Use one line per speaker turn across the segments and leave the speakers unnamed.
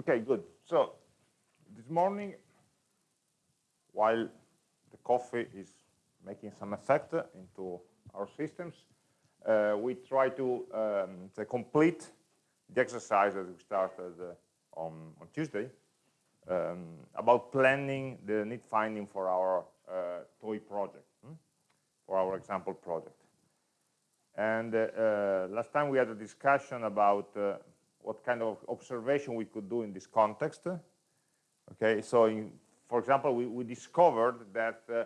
Okay, good. So this morning, while the coffee is making some effect into our systems, uh, we try to, um, to, complete the exercise that we started uh, on, on Tuesday um, about planning the need finding for our uh, toy project, hmm? for our example project. And uh, uh, last time we had a discussion about uh, what kind of observation we could do in this context. Okay, so in, for example, we, we discovered that uh,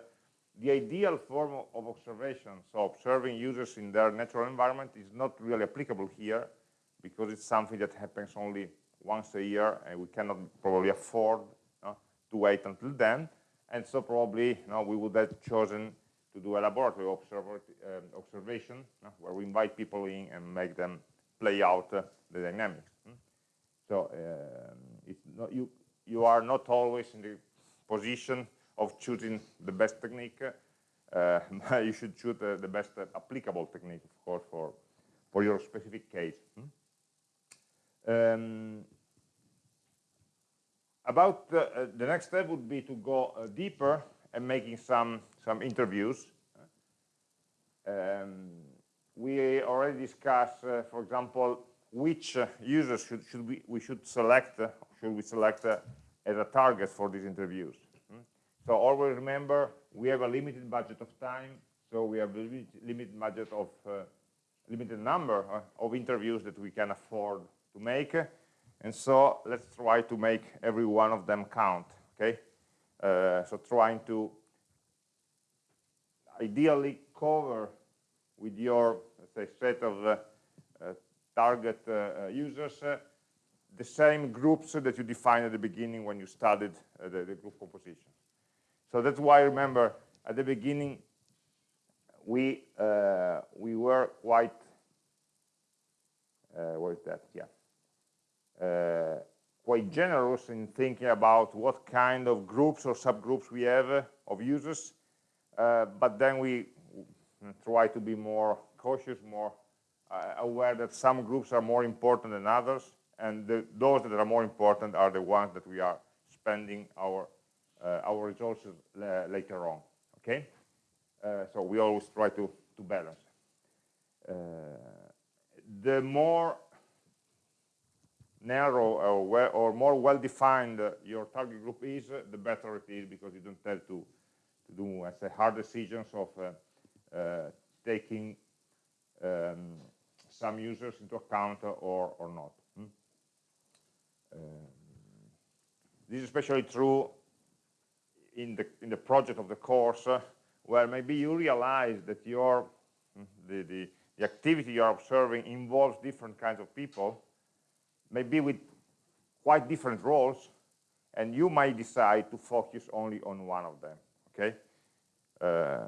the ideal form of observation, so observing users in their natural environment is not really applicable here because it's something that happens only once a year and we cannot probably afford to wait until then. And so probably you know, we would have chosen to do a laboratory um, observation where we invite people in and make them play out uh, the dynamics. So um, it's not, you, you are not always in the position of choosing the best technique. Uh, you should choose uh, the best uh, applicable technique, of course, for, for your specific case. Hmm? Um, about the, uh, the, next step would be to go uh, deeper and making some some interviews. Um, we already discussed, uh, for example, which uh, users should, should we, we should select, uh, should we select uh, as a target for these interviews. Hmm? So always remember, we have a limited budget of time, so we have a limited budget of uh, limited number uh, of interviews that we can afford to make. And so let's try to make every one of them count, okay? so trying to ideally cover with your say, set of uh, uh, target uh, uh users uh, the same groups that you defined at the beginning when you studied uh, the, the, group composition. So that's why, remember, at the beginning, we we were quite, what is that, yeah, quite generous in thinking about what kind of groups or subgroups we have of users, uh, but then we mm, try to be more cautious, more uh, aware that some groups are more important than others, and the, those that are more important are the ones that we are spending our uh, our resources later on. Okay, uh, so we always try to to balance. Uh, the more narrow or, well, or more well-defined your target group is, the better it is because you don't have to, to do, I say, hard decisions of uh, uh, taking um, some users into account or, or not. Hmm? Um, this is especially true in the, in the project of the course, uh, where maybe you realize that your, hmm, the, the, the activity you're observing involves different kinds of people, maybe with quite different roles, and you might decide to focus only on one of them, okay? Uh,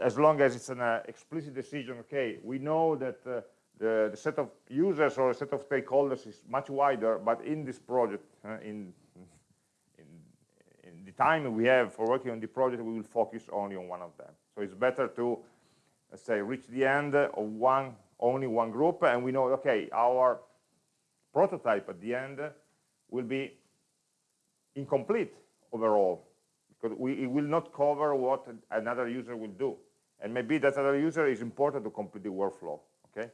as long as it's an uh, explicit decision, okay, we know that uh, the, the, set of users or a set of stakeholders is much wider, but in this project, uh, in, in, in, the time we have for working on the project, we will focus only on one of them. So it's better to, let's say, reach the end of one, only one group, and we know, okay, our prototype at the end will be incomplete overall because we, it will not cover what another user will do. And maybe that other user is important to complete the workflow, okay?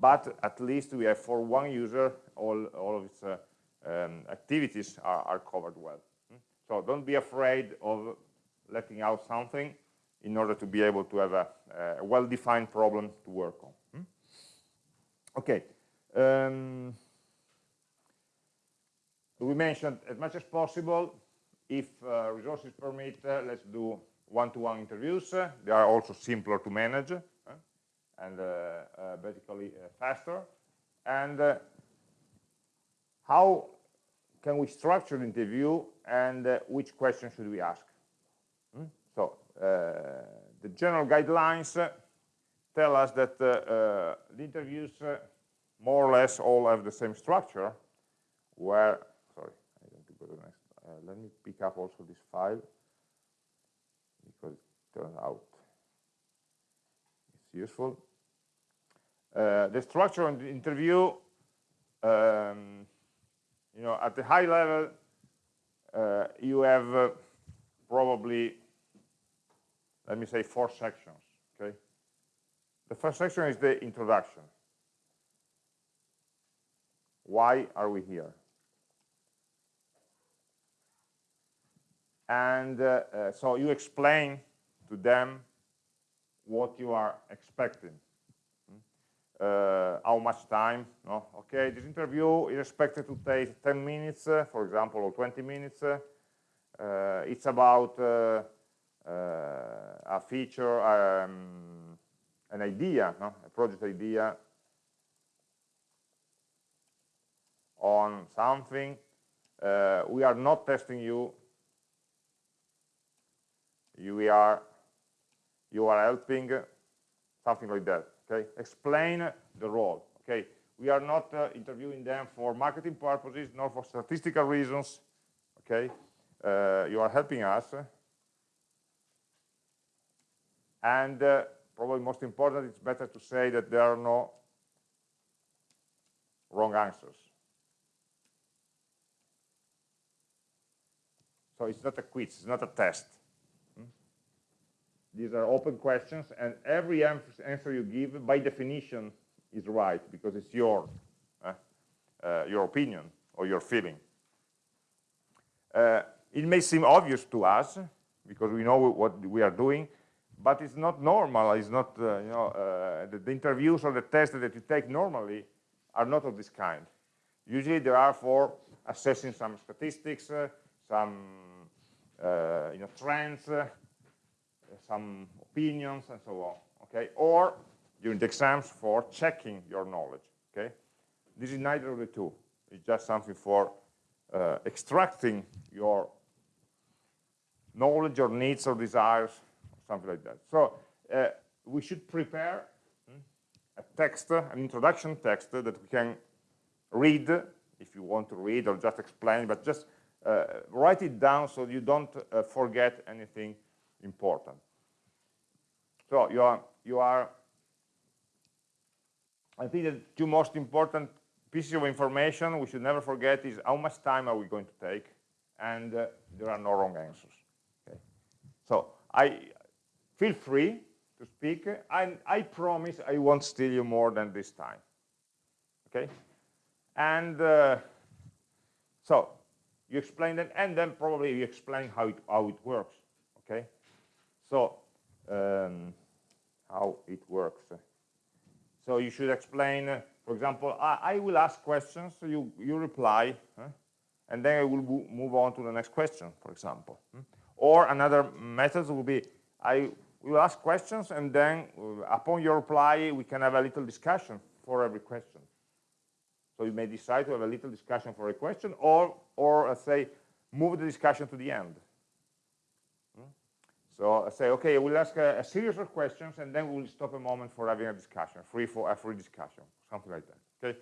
But at least we have for one user, all, all of its uh, um, activities are, are, covered well. Hmm? So don't be afraid of letting out something in order to be able to have a, a well-defined problem to work on. Hmm? Okay. Um, we mentioned as much as possible if uh, resources permit, uh, let's do one-to-one -one interviews. they are also simpler to manage and uh, uh basically uh, faster. And uh, how can we structure the interview and which questions should we ask? Hmm? So the general guidelines tell us that the interviews more or less all have the same structure where uh, let me pick up also this file because it turns out it's useful. Uh, the structure of the interview, um, you know, at the high level, uh, you have uh, probably, let me say, four sections, okay? The first section is the introduction. Why are we here? And uh, uh, so you explain to them what you are expecting. Uh, how much time, no? okay, this interview is expected to take 10 minutes, uh, for example, or 20 minutes. Uh, it's about uh, a feature, um, an idea, no? a project idea on something. we are not testing you you are you are helping something like that okay? Explain the role okay? We are not uh, interviewing them for marketing purposes nor for statistical reasons okay? Uh, you are helping us. And uh, probably most important it's better to say that there are no wrong answers. So it's not a quiz it's not a test these are open questions, and every answer you give, by definition, is right because it's your uh, uh, your opinion or your feeling. Uh, it may seem obvious to us because we know what we are doing, but it's not normal. It's not uh, you know uh, the, the, interviews or the tests that you take normally are not of this kind. Usually, they are for assessing some statistics, uh, some you know trends some opinions and so on, okay? Or during the exams for checking your knowledge, okay? This is neither of the two. It's just something for uh, extracting your knowledge or needs or desires, or something like that. So uh, we should prepare hmm, a text, an introduction text that we can read if you want to read or just explain, but just uh, write it down so you don't uh, forget anything important. So you are, you are, I think the two most important pieces of information we should never forget is how much time are we going to take, and uh, there are no wrong answers. Okay. So I feel free to speak, and I promise I won't steal you more than this time. Okay, and uh, so you explain that, and then probably you explain how it how it works. Okay, so um, how it works. So you should explain, uh, for example, I, I, will ask questions, so you, you reply, and then I will move on to the next question, for example. Hmm? Or another method will be, I will ask questions, and then uh, upon your reply, we can have a little discussion for every question. So you may decide to have a little discussion for a question, or, or uh, say, move the discussion to the end. So I say, okay, we'll ask a, a, series of questions and then we'll stop a moment for having a discussion, free for a free discussion, something like that. Okay,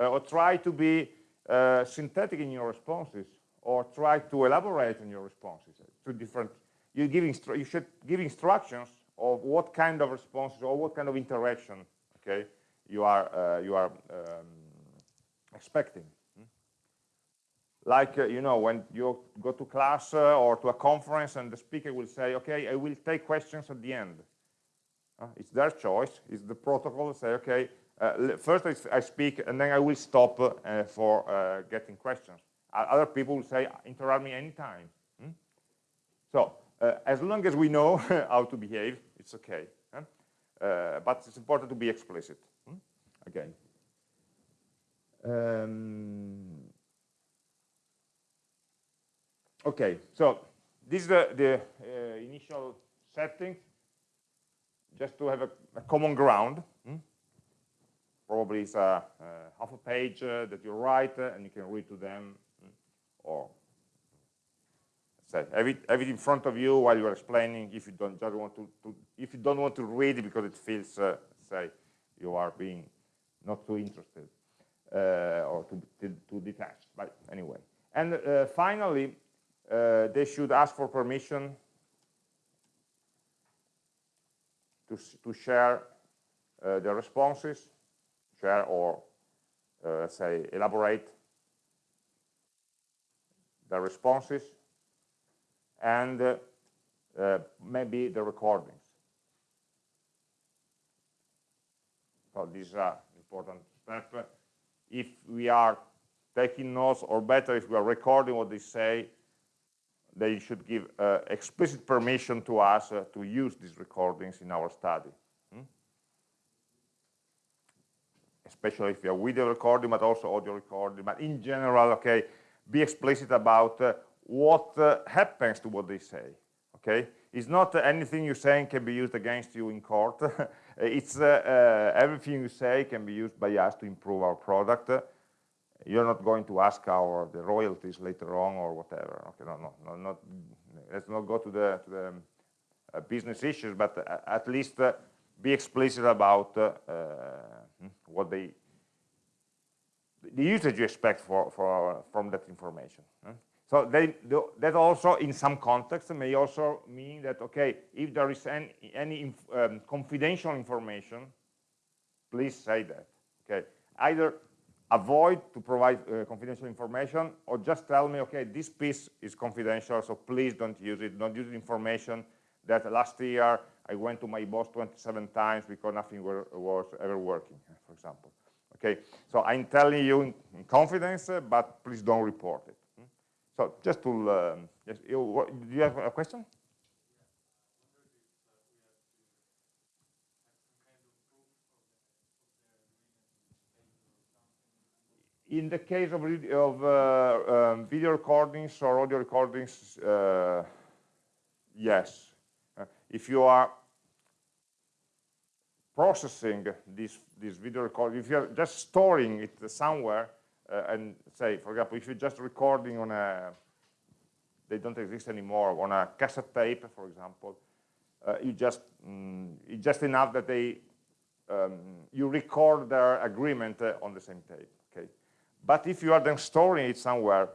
uh, or try to be uh, synthetic in your responses, or try to elaborate on your responses. to different. You give you should give instructions of what kind of responses or what kind of interaction. Okay, you are uh, you are um, expecting like, uh, you know, when you go to class uh, or to a conference and the speaker will say, okay, I will take questions at the end. Uh, it's their choice. It's the protocol to say, okay, uh, first I, I, speak and then I will stop uh, for uh, getting questions. Other people will say, interrupt me anytime. Hmm? So as long as we know how to behave, it's okay. Huh? but it's important to be explicit. Hmm? Again. Um, Okay, so this is the, the uh, initial setting, just to have a, a common ground. Hmm? Probably it's a, a, half a page uh, that you write uh, and you can read to them, hmm? or say have it, have it in front of you while you're explaining. If you don't just want to, to if you don't want to read because it feels, uh, say, you are being not too interested uh, or too, too, too detached. But anyway, and uh, finally uh, they should ask for permission to, to share uh, the responses, share or uh, say elaborate the responses, and uh, uh, maybe the recordings. So is an important step. If we are taking notes, or better, if we are recording what they say, they should give uh, explicit permission to us uh, to use these recordings in our study. Hmm? Especially if you are video recording, but also audio recording. But in general, okay, be explicit about uh, what uh, happens to what they say. Okay, it's not anything you say can be used against you in court. it's uh, uh, everything you say can be used by us to improve our product you're not going to ask our the royalties later on or whatever. Okay, no, no, no not, let's not go to the, to the uh, business issues, but uh, at least uh, be explicit about uh, hmm, what they, the usage you expect for, for from that information. So they, that also, in some context, may also mean that okay, if there is any, any inf um, confidential information, please say that. Okay, either avoid to provide uh, confidential information or just tell me, okay, this piece is confidential, so please don't use it. Don't use information that last year I went to my boss 27 times because nothing were, was ever working, for example. Okay, so I'm telling you in, in confidence, uh, but please don't report it. Hmm? So just to, um, yes, you, do you have a question? In the case of, of uh, um, video recordings or audio recordings, uh, yes. Uh, if you are processing this, this video recording, if you're just storing it somewhere, uh, and say, for example, if you're just recording on a, they don't exist anymore, on a cassette tape, for example, uh, you just, mm, it's just enough that they, um, you record their agreement uh, on the same tape? But if you are then storing it somewhere,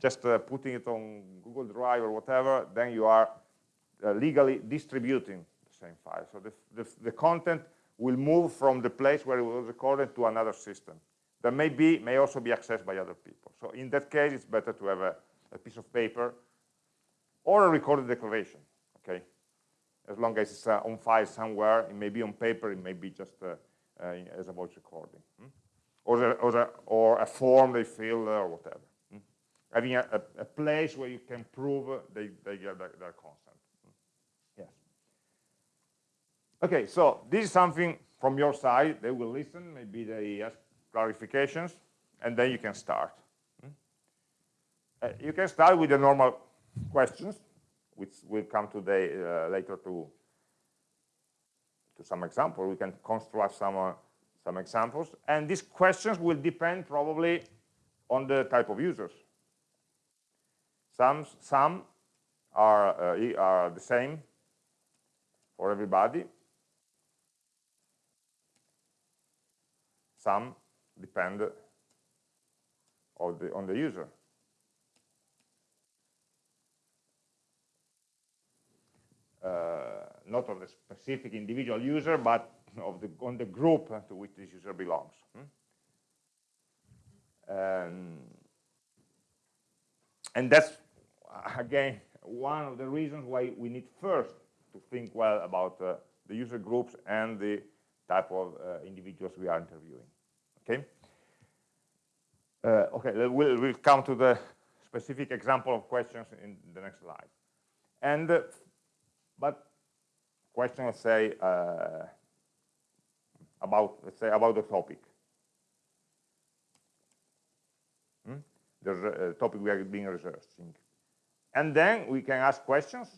just uh, putting it on Google Drive or whatever, then you are uh, legally distributing the same file. So the, the, the, content will move from the place where it was recorded to another system. That may, be, may also be accessed by other people. So in that case, it's better to have a, a piece of paper or a recorded declaration, okay? As long as it's uh, on file somewhere, it may be on paper, it may be just uh, uh, as a voice recording. Hmm? Or, the, or, the, or a form they fill or whatever. Hmm? Having a, a, a, place where you can prove they, they get their, their consent. Hmm? Yes. Okay, so this is something from your side. They will listen, maybe they ask clarifications, and then you can start. Hmm? Uh, you can start with the normal questions, which will come today uh, later to to some example. We can construct some uh, some examples. And these questions will depend probably on the type of users. Some, some are, uh, are the same for everybody. Some depend on the, on the user. Uh, not on the specific individual user, but of the on the group to which this user belongs. Hmm? Um, and that's again one of the reasons why we need first to think well about uh, the user groups and the type of uh, individuals we are interviewing. Okay. Uh, okay, we'll, we'll come to the specific example of questions in the next slide. And uh, but questions say uh, about, let's say, about the topic. Hmm? The uh, topic we are being researching. And then we can ask questions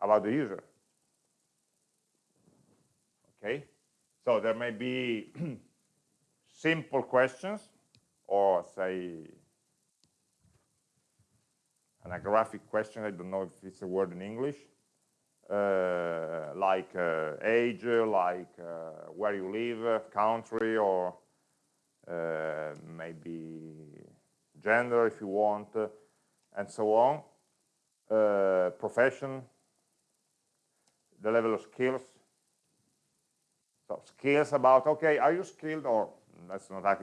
about the user. Okay, so there may be simple questions or say an agraphic question, I don't know if it's a word in English, uh, like uh, age, like uh, where you live, country, or maybe gender if you want, and so on, profession, the level of skills. So skills about, okay, are you skilled or let's not ask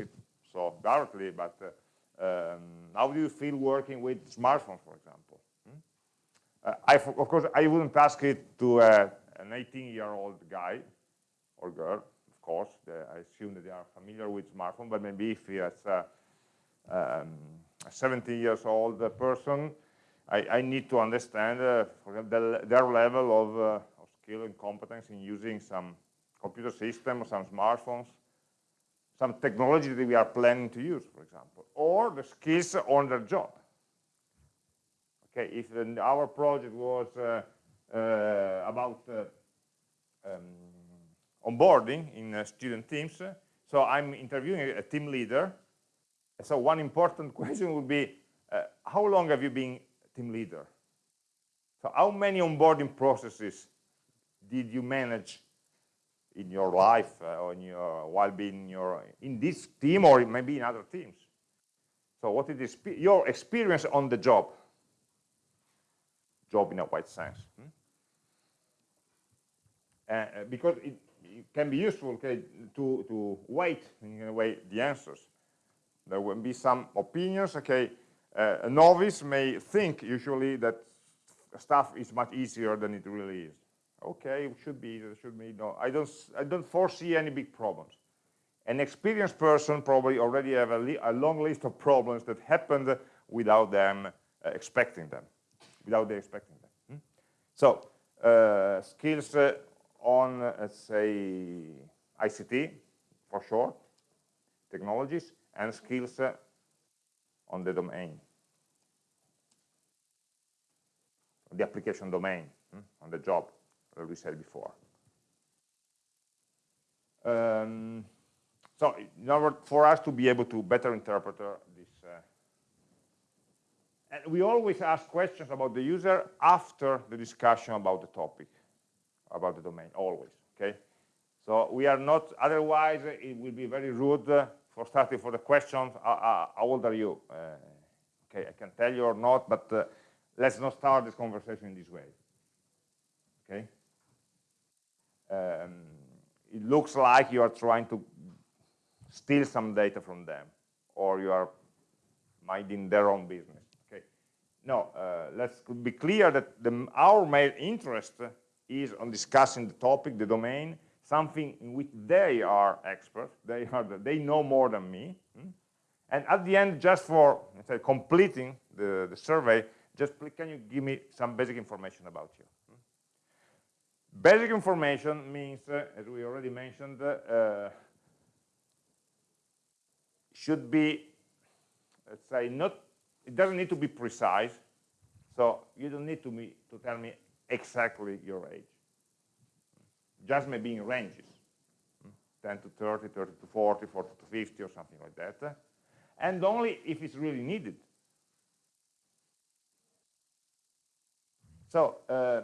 it so directly, but Um, how do you feel working with smartphones, for example? Uh, I, of course, I wouldn't ask it to uh, an 18-year-old guy or girl, of course. I assume that they are familiar with smartphone, but maybe if it's a, um, a 70 years old person, I, I need to understand uh, the, their level of, uh, of, skill and competence in using some computer system, or some smartphones, some technology that we are planning to use, for example, or the skills on their job. Okay, if our project was uh, uh, about uh, um, onboarding in student teams. So I'm interviewing a, team leader. So one important question would be, how long have you been team leader? So how many onboarding processes did you manage in your life uh, your, while being in, your, in this team or maybe in other teams? So what is your experience on the job? Job in a wide sense. Hmm? Uh, because it, it, can be useful okay, to, to weight in a way the answers. There will be some opinions, okay, uh, a novice may think usually that stuff is much easier than it really is. Okay, it should be, it should be, no, I don't, I don't foresee any big problems. An experienced person probably already have a, a long list of problems that happened without them uh, expecting them, without they expecting them. Hmm? So, uh, skills uh, on, let's say, ICT, for short, technologies, and skills uh, on the domain, the application domain, hmm, on the job, as we said before. Um, so in order for us to be able to better interpret uh, and we always ask questions about the user after the discussion about the topic about the domain, always, okay? So we are not, otherwise it will be very rude uh, for starting for the questions, uh, uh, how old are you? Uh, okay, I can tell you or not, but uh, let's not start this conversation in this way, okay? Um, it looks like you are trying to steal some data from them, or you are minding their own business? No, uh, let's be clear that the, our main interest is on discussing the topic, the domain, something in which they are experts, they, are the, they know more than me. Hmm? And at the end, just for say, completing the, the survey, just can you give me some basic information about you? Hmm? Basic information means, uh, as we already mentioned, uh, should be, let's say, not, it doesn't need to be precise. So you don't need to, me, to tell me exactly your age. Just maybe in ranges, 10 to 30, 30 to 40, 40 to 50, or something like that. And only if it's really needed. So, uh,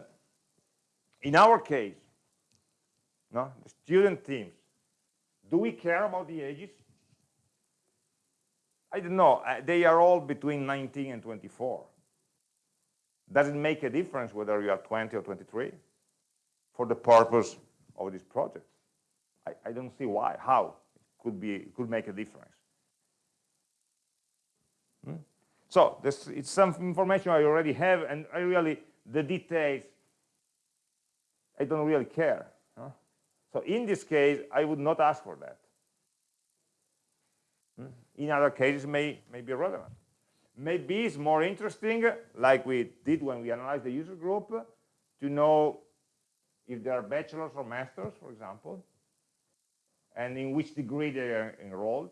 in our case, no, the student teams, do we care about the ages? I don't know. Uh, they are all between 19 and 24. Does it make a difference whether you are 20 or 23 for the purpose of this project? I, I don't see why, how it could, be, it could make a difference. Hmm? So this, it's some information I already have, and I really, the details, I don't really care. Huh? So in this case, I would not ask for that. In other cases, may, may be relevant. Maybe it's more interesting, like we did when we analyzed the user group, to know if they are bachelors or masters, for example, and in which degree they are enrolled.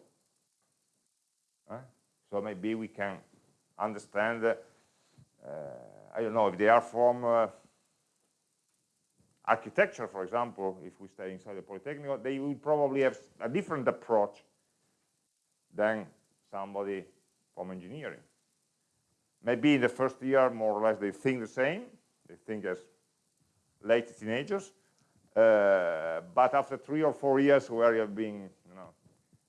So maybe we can understand, uh, I don't know, if they are from uh, architecture, for example, if we stay inside the Polytechnic, they will probably have a different approach than somebody from engineering. Maybe in the first year, more or less, they think the same. They think as late teenagers. Uh, but after three or four years where you have been you know,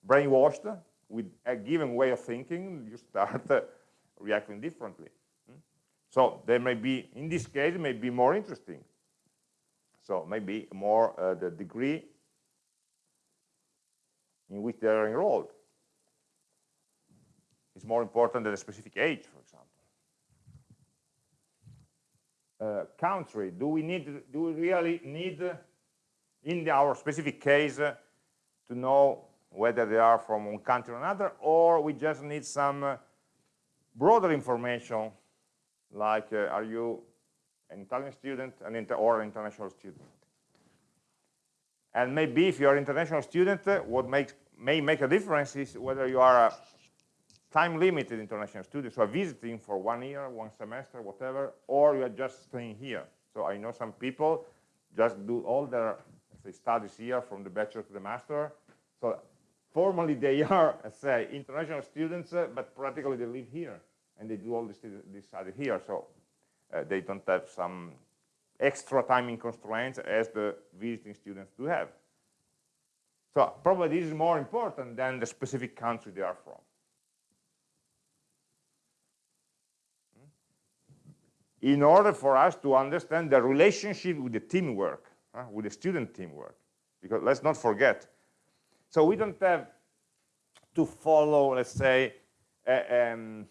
brainwashed with a given way of thinking, you start uh, reacting differently. Hmm? So they may be, in this case, may be more interesting. So maybe more uh, the degree in which they are enrolled is more important than a specific age, for example. Uh, country, do we need, do we really need, in our specific case, uh, to know whether they are from one country or another, or we just need some uh, broader information, like uh, are you an Italian student an or an international student? And maybe if you're an international student, uh, what makes, may make a difference is whether you are a time-limited international student, so visiting for one year, one semester, whatever, or you are just staying here. So I know some people just do all their say, studies here from the bachelor to the master. So formally they are, say, international students, uh, but practically they live here and they do all this, this study here. So uh, they don't have some extra timing constraints as the visiting students do have. So probably this is more important than the specific country they are from. In order for us to understand the relationship with the teamwork, uh, with the student teamwork, because let's not forget. So we don't have to follow, let's say, a, um,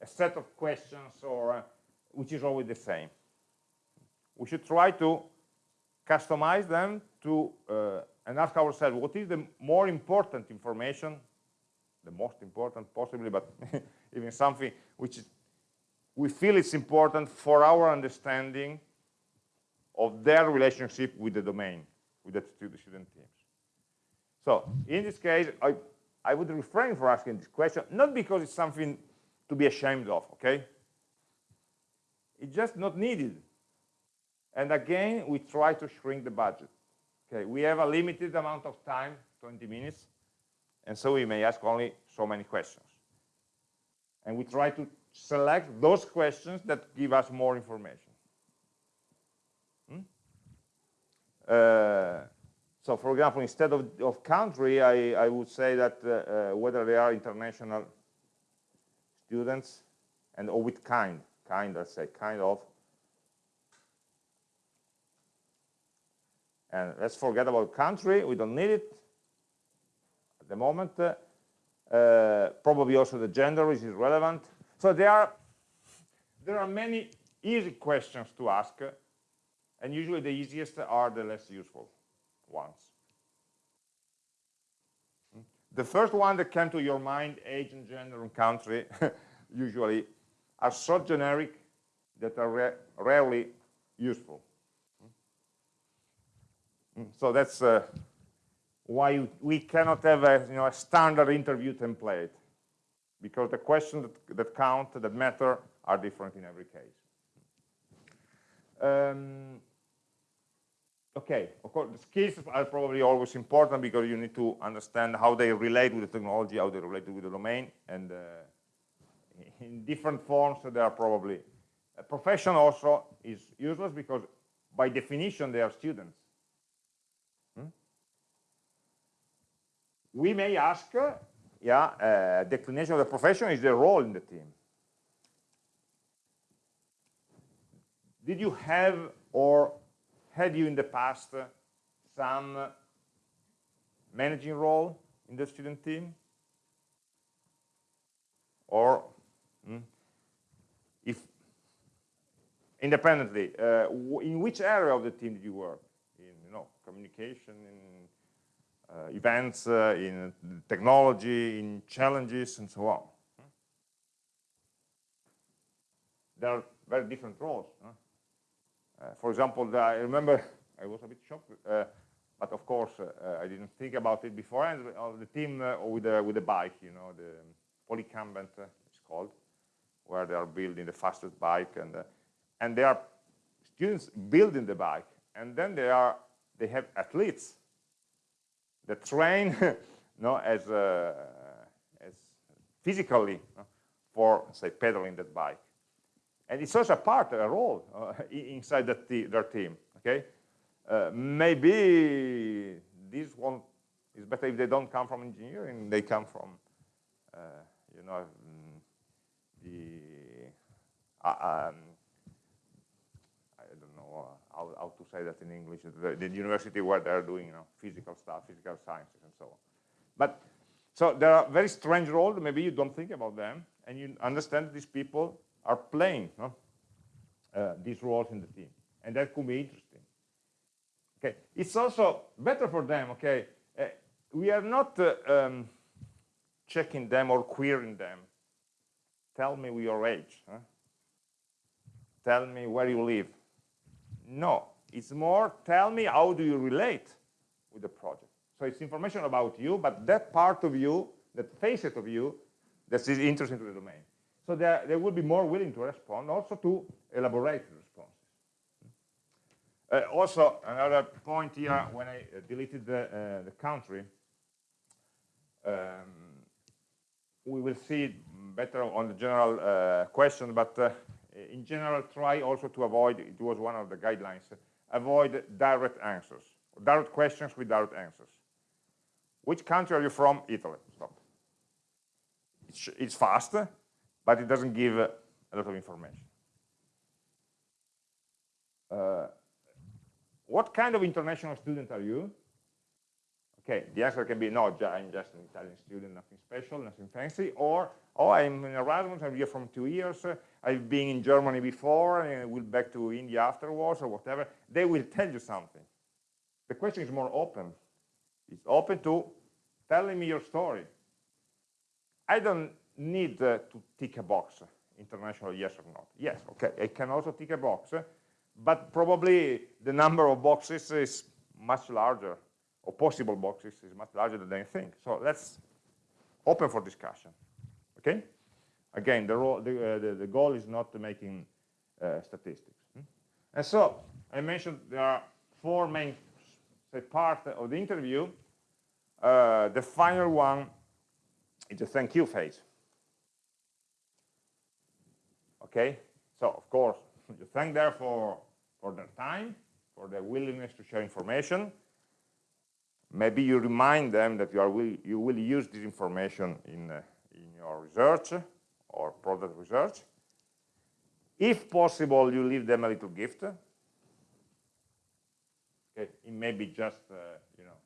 a set of questions or uh, which is always the same we should try to customize them to uh, and ask ourselves what is the more important information the most important possibly but even something which we feel it's important for our understanding of their relationship with the domain with the student teams so in this case i i would refrain from asking this question not because it's something to be ashamed of okay it's just not needed and again, we try to shrink the budget. Okay, we have a limited amount of time, 20 minutes, and so we may ask only so many questions. And we try to select those questions that give us more information. Hmm? Uh, so for example, instead of, of country, I, I would say that uh, uh, whether they are international students and or with kind, kind, let's say, kind of And let's forget about country, we don't need it at the moment. Uh, probably also the gender is irrelevant. So there are, there are many easy questions to ask, and usually the easiest are the less useful ones. The first one that came to your mind, age and gender and country, usually are so generic that are rarely useful. So that's uh, why we cannot have a, you know, a standard interview template, because the questions that, that count, that matter, are different in every case. Um, okay, of course, the skills are probably always important because you need to understand how they relate with the technology, how they relate with the domain, and uh, in different forms they are probably. A profession also is useless because by definition they are students. we may ask, yeah, uh, declination of the profession is the role in the team. Did you have or had you in the past some managing role in the student team? Or hmm, if independently, uh, in which area of the team did you work? In you know, communication, in Uh, events, uh, in technology, in challenges, and so on. There are very different roles. Uh, for example, I remember I was a bit shocked, uh, but of course uh, I didn't think about it before. And the team with the with the bike, you know, the Policumbent it's called, where they are building the fastest bike, and and they are students building the bike, and then they are they have athletes the train no, as, uh, as physically for, say, pedaling that bike. And it's also a part, a role uh, inside that their team, okay? Uh, maybe this one is better if they don't come from engineering, they come from, uh, you know, mm, the, uh, um, how, how to say that in English, the, the, university where they're doing you know, physical stuff, physical sciences and so on. But So there are very strange roles, maybe you don't think about them, and you understand these people are playing uh, these roles in the team. And that could be interesting. Okay, it's also better for them, okay, uh, we are not uh, um, checking them or querying them. Tell me your age. Huh? Tell me where you live. No, it's more tell me how do you relate with the project. So it's information about you, but that part of you, that facet of you, that is interesting to the domain. So they, will be more willing to respond, also to elaborate responses. Uh, also, another point here, when I uh, deleted the, uh, the country, um, we will see better on the general uh, question, but uh, in general, try also to avoid, it was one of the guidelines, avoid direct answers, direct questions with direct answers. Which country are you from? Italy. Stop. It's, it's fast, but it doesn't give a lot of information. Uh, what kind of international student are you? Okay, the answer can be, no, I'm just an Italian student, nothing special, nothing fancy, or, oh, I'm in Erasmus, I'm here from two years, uh, I've been in Germany before, and I will back to India afterwards, or whatever. They will tell you something. The question is more open. It's open to telling me your story. I don't need uh, to tick a box, international yes or not. Yes, okay, I can also tick a box, but probably the number of boxes is much larger or possible boxes is much larger than they think. So let's open for discussion. Okay? Again, the, role, the, uh, the, the, goal is not to making uh, statistics. Hmm? And so I mentioned there are four main say, parts of the interview. Uh, the final one is the thank you phase. Okay? So, of course, you thank them for, for their time, for their willingness to share information, maybe you remind them that you, are will, you will use this information in, uh, in your research or product research. If possible, you leave them a little gift. Okay, it may be just, uh, you know,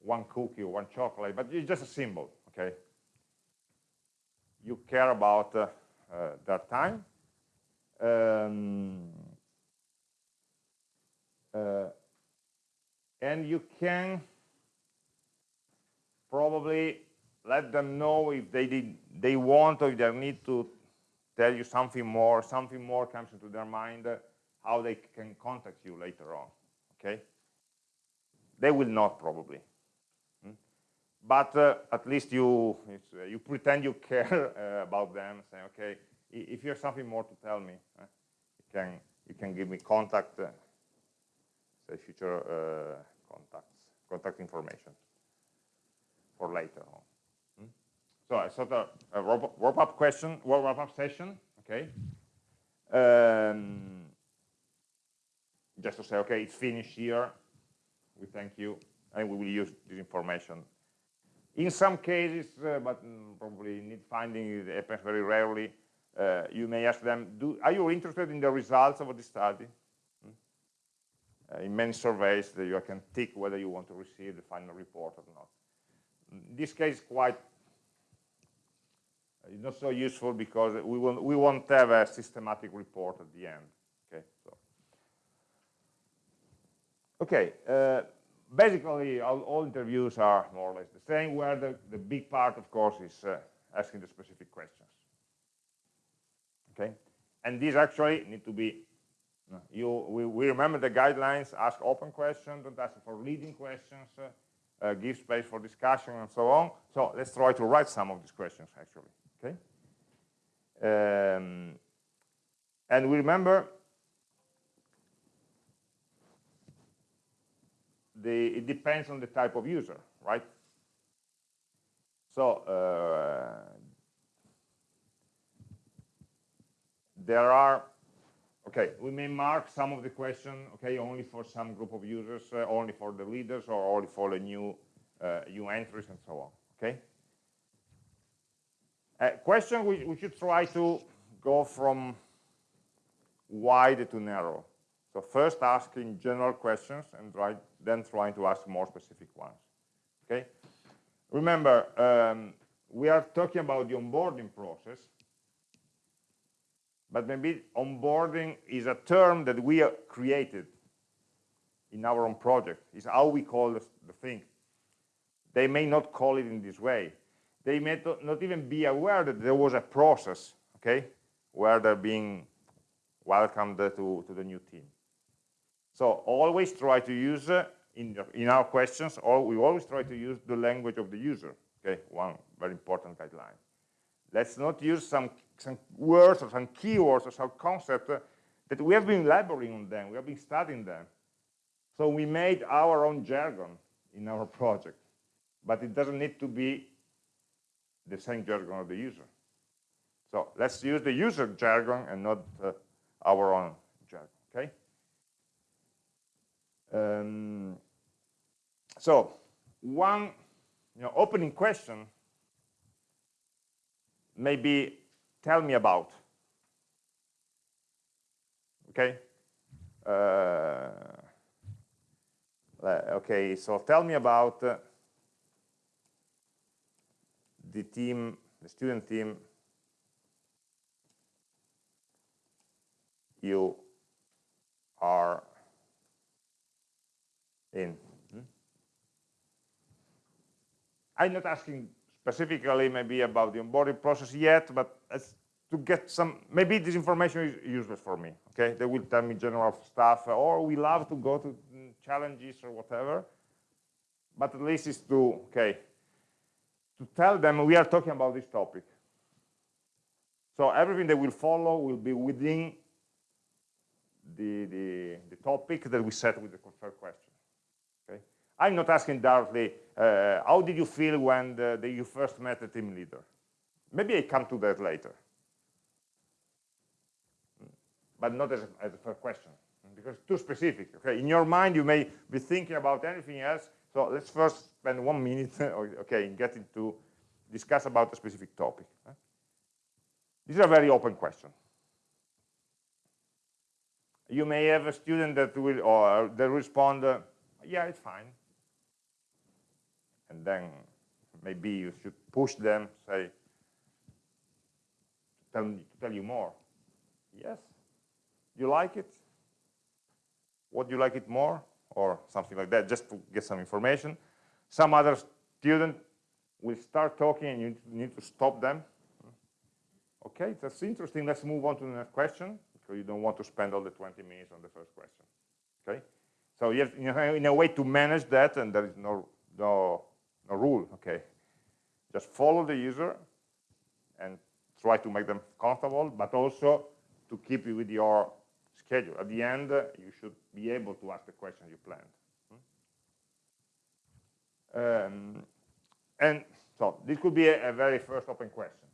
one cookie or one chocolate, but it's just a symbol, okay? You care about uh, uh, their time. Um, uh, and you can probably let them know if they did they want or if they need to tell you something more. Something more comes into their mind how they can contact you later on okay? They will not probably. Hmm? but uh, at least you uh, you pretend you care uh, about them say okay if you have something more to tell me uh, you can you can give me contact uh, say future uh, contacts, contact information for later on. Hmm? So I sort of a wrap-up question, wrap-up session, okay? Um, just to say, okay, it's finished here. We thank you, and we will use this information. In some cases, uh, but mm, probably need finding it happens very rarely, uh, you may ask them, do, are you interested in the results of the study? Uh, in many surveys that you can tick whether you want to receive the final report or not. In this case, quite uh, not so useful because we will we won't have a systematic report at the end. Okay, so okay. Uh, basically, all, all, interviews are more or less the same. Where the the big part, of course, is uh, asking the specific questions. Okay, and these actually need to be you, we, we, remember the guidelines, ask open questions, don't ask for leading questions, uh, uh, give space for discussion and so on. So let's try to write some of these questions actually, okay? Um, and we remember the, it depends on the type of user, right? So uh, there are okay, we may mark some of the question, okay, only for some group of users, uh, only for the leaders, or only for the new, uh, new entries, and so on, okay? Uh, question, we, we should try to go from wide to narrow. So first asking general questions, and try, then trying to ask more specific ones, okay? remember, um, we are talking about the onboarding process, but maybe onboarding is a term that we created in our own project. Is how we call the, the thing. They may not call it in this way. They may not even be aware that there was a process, okay, where they're being welcomed to, to the new team. So always try to use, uh, in, in our questions, or we always try to use the language of the user, okay, one very important guideline. Let's not use some, some words or some keywords or some concepts uh, that we have been laboring on them, we have been studying them. So we made our own jargon in our project, but it doesn't need to be the same jargon of the user. So let's use the user jargon and not uh, our own jargon, okay? Um, so one you know, opening question maybe tell me about, okay? Uh, okay, so tell me about uh, the team, the student team you are in. Hmm? I'm not asking specifically maybe about the onboarding process yet, but to get some, maybe this information is useless for me, okay? They will tell me general stuff, or we love to go to challenges or whatever, but at least it's to, okay, to tell them we are talking about this topic. So everything that will follow will be within the, the, the topic that we set with the first question. Okay? I'm not asking directly, uh, how did you feel when the, the, you first met the team leader? Maybe I come to that later. But not as a, as a first question, because it's too specific. Okay? In your mind, you may be thinking about anything else, so let's first spend one minute, okay, in getting to discuss about a specific topic. This is a very open question you may have a student that will or they respond uh, yeah it's fine and then maybe you should push them say tell to tell you more yes you like it what do you like it more or something like that just to get some information some other student will start talking and you need to stop them okay that's interesting let's move on to the next question because you don't want to spend all the 20 minutes on the first question. Okay? So you have, in a way to manage that, and there is no, no, no rule. Okay? Just follow the user try to make them comfortable, but also to keep you with your schedule. At the end, you should be able to ask the question you planned. Um, and so this could be a, a very first open question.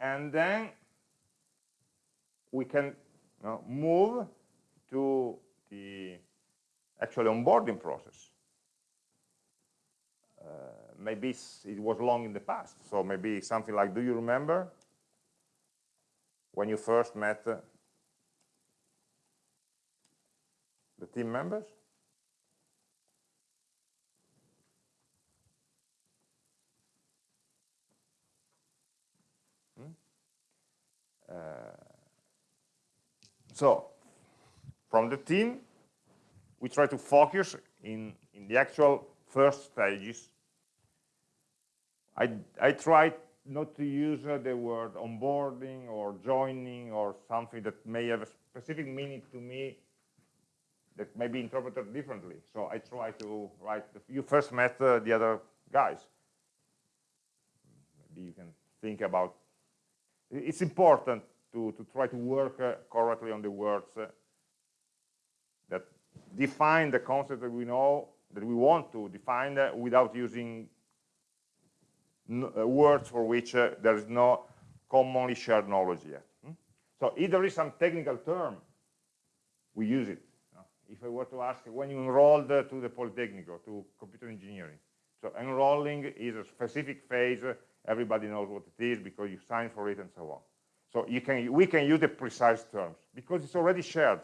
And then we can you know, move to the actual onboarding process. Uh, maybe it was long in the past, so maybe something like, do you remember when you first met uh, the team members? Hmm? Uh, so from the team, we try to focus in, in the actual first stages. I, I try not to use uh, the word onboarding or joining or something that may have a specific meaning to me that may be interpreted differently. So I try to write, you first met uh, the other guys. Maybe you can think about, it's important to, to try to work uh, correctly on the words uh, that define the concept that we know, that we want to define uh, without using Uh, words for which uh, there is no commonly shared knowledge yet. Hmm? So if there is some technical term, we use it. If I were to ask when you enrolled uh, to the Polytechnic or to computer engineering, so enrolling is a specific phase, everybody knows what it is because you sign for it and so on. So you can, we can use the precise terms because it's already shared.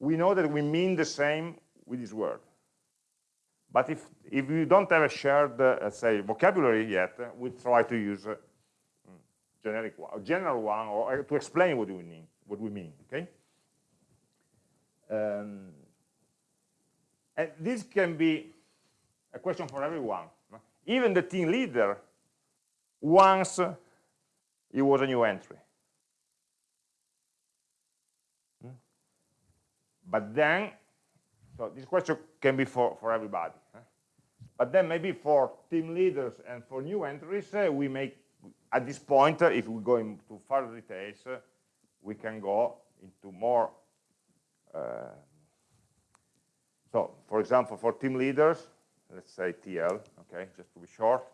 We know that we mean the same with this word. But if, if you don't have a shared, uh, say, vocabulary yet, we try to use uh, generic one, a general one, or uh, to explain what we mean. What we mean, okay? Um, and this can be a question for everyone. Even the team leader, once it was a new entry. Hmm? But then, so this question can be for, for everybody. But then maybe for team leaders and for new entries, uh, we make, at this point, uh, if we go into further details, uh, we can go into more. Uh, so, for example, for team leaders, let's say TL, okay, just to be short.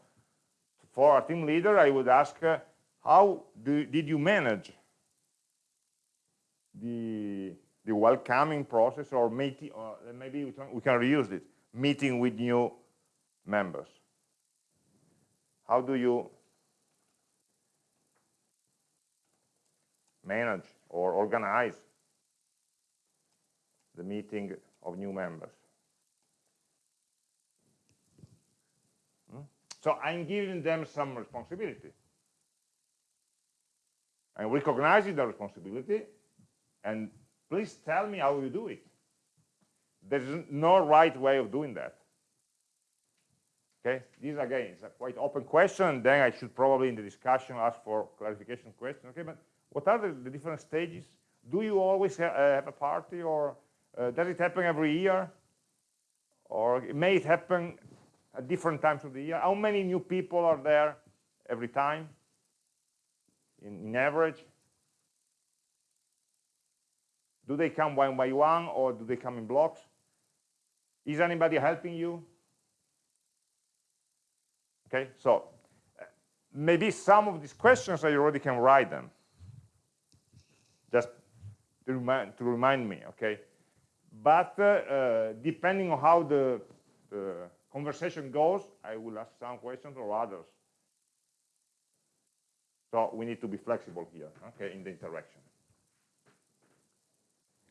For a team leader, I would ask, uh, how do, did you manage the, the welcoming process or meeting, or maybe we can, we can reuse it, meeting with new members? How do you manage or organize the meeting of new members? Hmm? So I'm giving them some responsibility. I'm recognizing the responsibility, and please tell me how you do it. There's no right way of doing that. Okay, this again is a quite open question, and then I should probably in the discussion ask for clarification question. Okay, but what are the, the different stages? Do you always ha uh, have a party, or uh, does it happen every year? Or may it happen at different times of the year? How many new people are there every time, in, in average? Do they come one by one, or do they come in blocks? Is anybody helping you? Okay, so uh, maybe some of these questions I already can write them, just to remind, to remind me, okay? But uh, uh, depending on how the, the conversation goes, I will ask some questions or others. So we need to be flexible here, okay, in the interaction.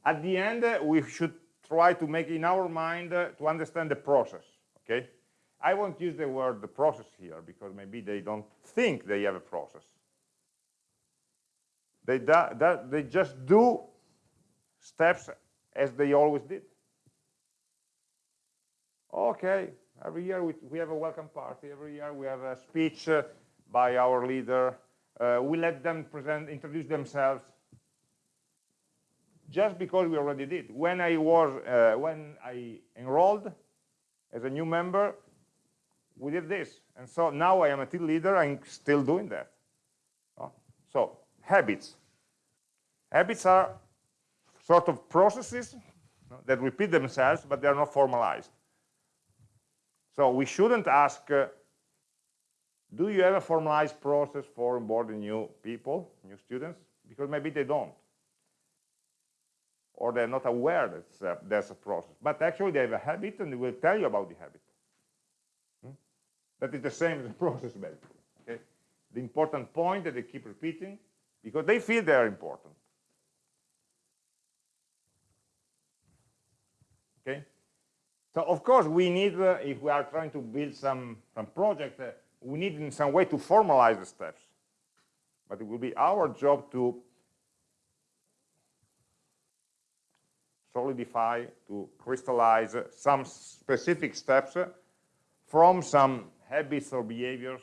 At the end, uh, we should try to make in our mind uh, to understand the process, okay? I won't use the word the process here because maybe they don't think they have a process. They, they just do steps as they always did. Okay, every year we, we have a welcome party. Every year we have a speech uh, by our leader. Uh, we let them present, introduce themselves. Just because we already did. When I was, uh, when I enrolled as a new member, we did this. And so now I am a team leader, I'm still doing that. So habits. Habits are sort of processes that repeat themselves, but they're not formalized. So we shouldn't ask, uh, do you have a formalized process for onboarding new people, new students? Because maybe they don't. Or they're not aware that there's a process. But actually they have a habit and they will tell you about the habit. That is the same as the process basically. Okay? The important point that they keep repeating because they feel they are important. Okay? So of course we need, uh, if we are trying to build some, some project, uh, we need in some way to formalize the steps. But it will be our job to solidify, to crystallize some specific steps from some habits or behaviors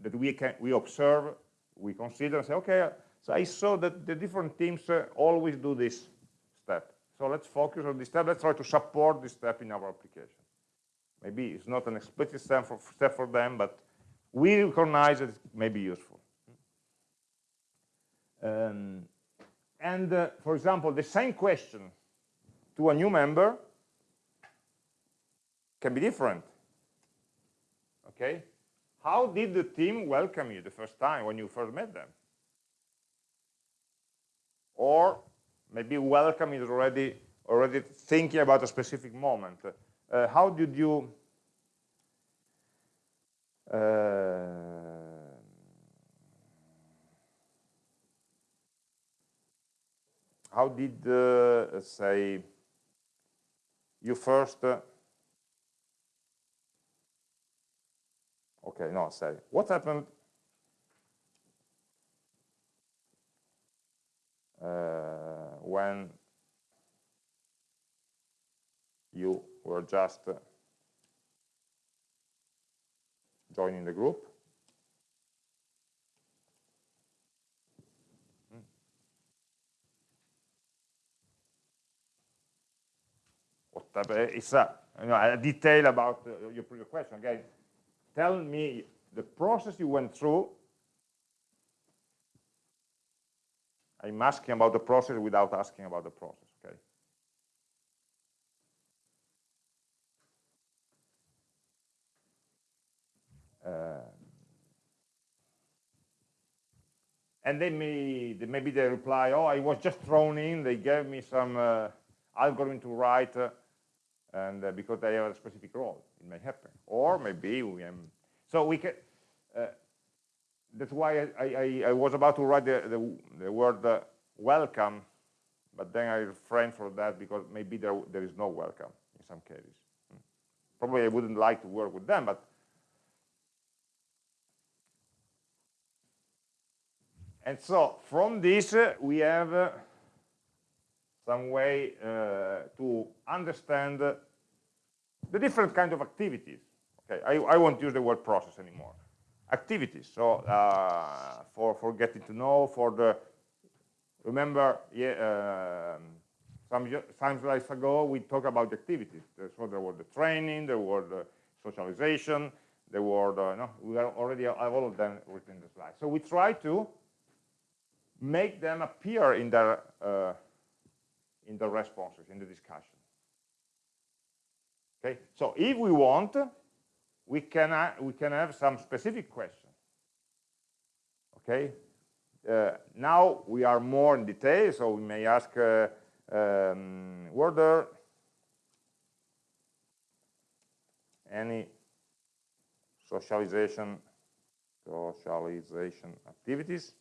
that we can we observe, we consider and say, okay, so I saw that the different teams uh, always do this step. So let's focus on this step. Let's try to support this step in our application. Maybe it's not an explicit step for, step for them, but we recognize it may be useful. Um, and uh, for example, the same question to a new member can be different okay? How did the team welcome you the first time when you first met them? Or maybe welcome is already already thinking about a specific moment. Uh, how did you uh, how did uh, say you first uh, okay no sorry. What happened uh, when you were just uh, joining the group? But it's a, you know, a detail about uh, your previous question. Again, tell me the process you went through. I'm asking about the process without asking about the process, okay? Uh, and then maybe, maybe they reply, oh, I was just thrown in, they gave me some uh, algorithm to write, uh, and uh, because they have a specific role, it may happen. Or maybe we am, so we can, uh, that's why I, I, I, was about to write the, the, the word uh, welcome, but then I refrained from that because maybe there, there is no welcome in some cases. Hmm. Probably I wouldn't like to work with them, but And so from this, uh, we have uh, some way uh, to understand the different kind of activities. Okay, I, I won't use the word process anymore. Activities. So uh, for for getting to know, for the remember, yeah, um, some some slides ago we talked about the activities. So there was the training, there was the socialization, there were the, no, we are already have all of them written in the slide. So we try to make them appear in the uh, in the responses in the discussion. Okay? So if we want we can uh, we can have some specific questions. Okay? Uh, now we are more in detail so we may ask uh, um, were there any socialization socialization activities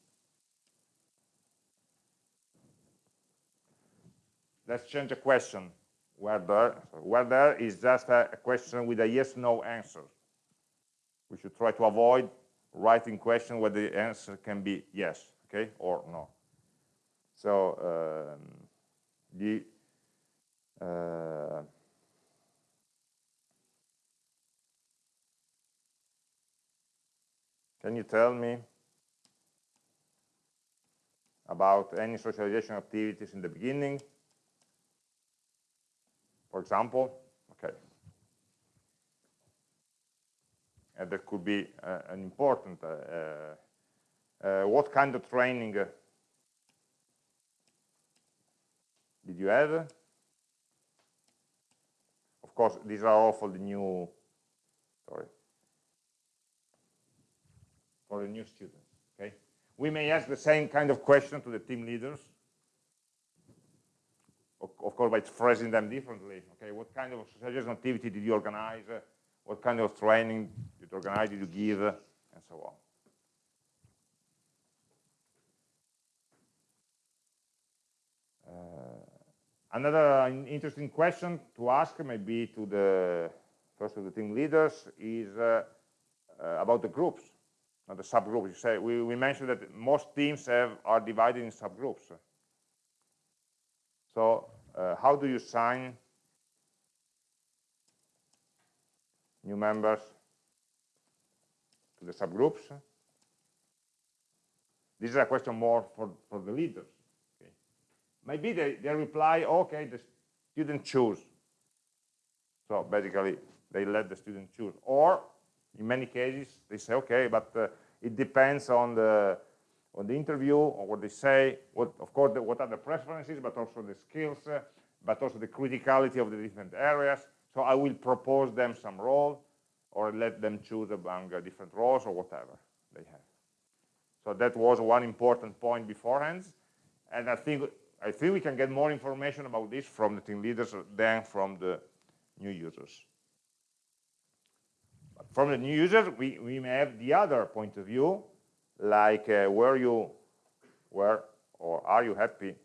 let's change the question. Whether, whether is just a, question with a yes-no answer. We should try to avoid writing question where the answer can be yes, okay, or no. So um, the uh, can you tell me about any socialization activities in the beginning? For example, okay. And that could be uh, an important, uh, uh, what kind of training did you have? Of course, these are all for the new, sorry, for the new students, okay? We may ask the same kind of question to the team leaders, of course, by phrasing them differently. Okay, what kind of socialization activity did you organize? What kind of training did you organize, did you give, and so on. Uh, another interesting question to ask maybe to the first of the team leaders is uh, uh, about the groups, not the subgroups. You say we, we mentioned that most teams have are divided in subgroups. So uh, how do you sign new members to the subgroups? This is a question more for, for the leaders. Okay. Maybe they, they reply, okay, the student choose. So basically, they let the student choose. Or, in many cases, they say, okay, but uh, it depends on the on the interview or what they say, what, of course, the, what are the preferences, but also the skills, uh, but also the criticality of the different areas. So I will propose them some role or let them choose among uh, different roles or whatever they have. So that was one important point beforehand. And I think I think we can get more information about this from the team leaders than from the new users. But from the new users, we, we may have the other point of view, like uh, were you were or are you happy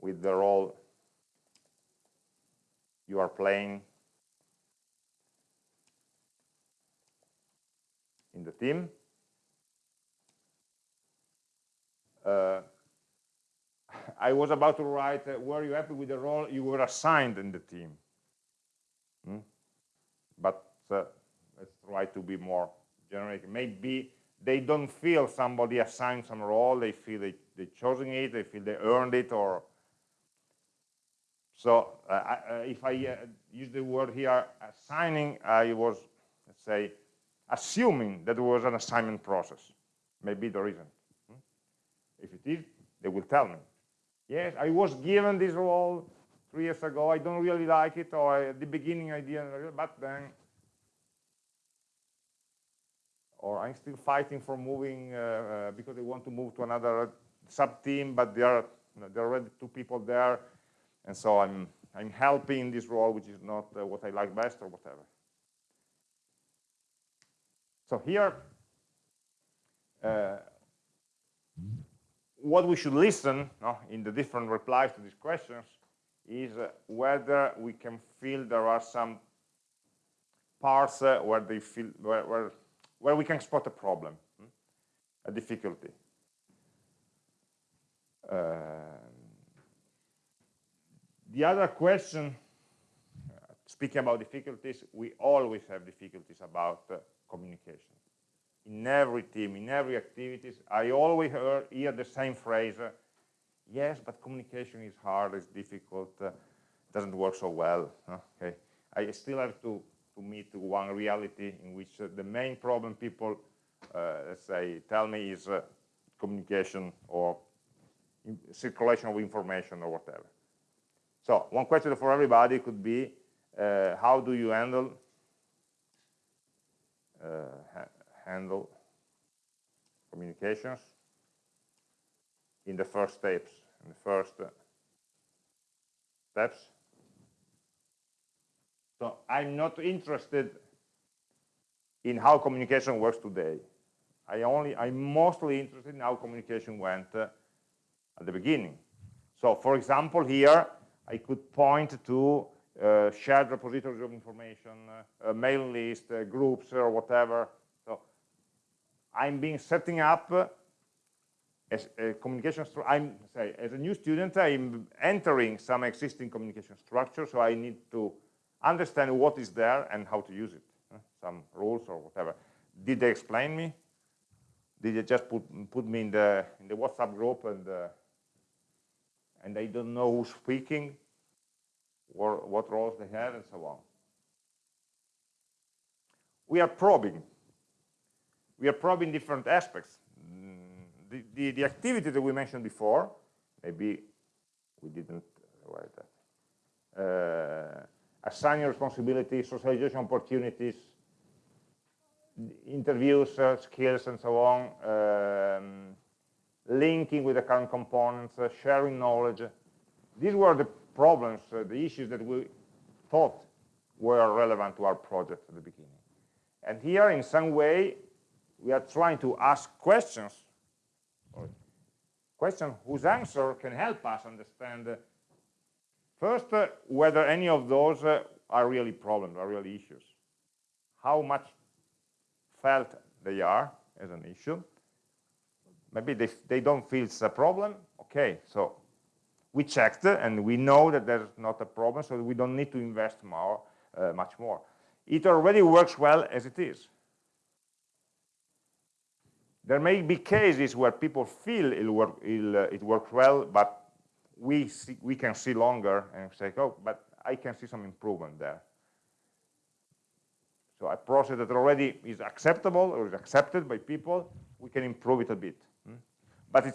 with the role you are playing in the team. Uh, I was about to write, uh, were you happy with the role you were assigned in the team? Hmm? But uh, let's try to be more Maybe they don't feel somebody assigned some role, they feel they, they chosen it, they feel they earned it, or so uh, I, uh, if I uh, use the word here, assigning, I was, let's say, assuming that it was an assignment process. Maybe there isn't. Hmm? If it is, they will tell me. Yes, I was given this role three years ago. I don't really like it, or at the beginning I didn't, but then, or I'm still fighting for moving uh, uh, because they want to move to another sub-team, but there are, there are already two people there and so I'm, I'm helping this role, which is not uh, what I like best or whatever. So here, uh, what we should listen no, in the different replies to these questions is uh, whether we can feel there are some parts uh, where they feel where, where, where we can spot a problem, hmm? a difficulty. Uh, the other question, speaking about difficulties, we always have difficulties about uh, communication. In every team, in every activities, I always hear, hear the same phrase, uh, yes, but communication is hard, it's difficult, uh, doesn't work so well. Okay, I still have to, to meet one reality in which uh, the main problem people, uh, let's say, tell me is uh, communication or circulation of information or whatever. So one question for everybody could be, uh, how do you handle uh, ha handle communications in the first steps, in the first steps? So I'm not interested in how communication works today. I only, I'm mostly interested in how communication went uh, at the beginning. So for example, here, I could point to uh, shared repositories of information, uh, mail list, uh, groups, or whatever. So I'm being setting up uh, as a communication I'm say as a new student, I'm entering some existing communication structure, so I need to understand what is there and how to use it, some rules or whatever. Did they explain me? Did they just put put me in the in the WhatsApp group and uh, and they don't know who's speaking, or what roles they have, and so on. We are probing. We are probing different aspects. The, the, the activity that we mentioned before, maybe we didn't write that. Uh, assigning responsibilities, socialization opportunities, interviews, uh, skills, and so on, um, linking with the current components, uh, sharing knowledge. These were the problems, uh, the issues that we thought were relevant to our project at the beginning. And here, in some way, we are trying to ask questions, questions whose answer can help us understand, uh, first, uh, whether any of those uh, are really problems, are really issues. How much felt they are as an issue, maybe they, they don't feel it's a problem. Okay so we checked and we know that there's not a problem so we don't need to invest more uh, much more. It already works well as it is. There may be cases where people feel it, work, it, uh, it works well but we see, we can see longer and say oh but I can see some improvement there so a process that already is acceptable or is accepted by people we can improve it a bit but it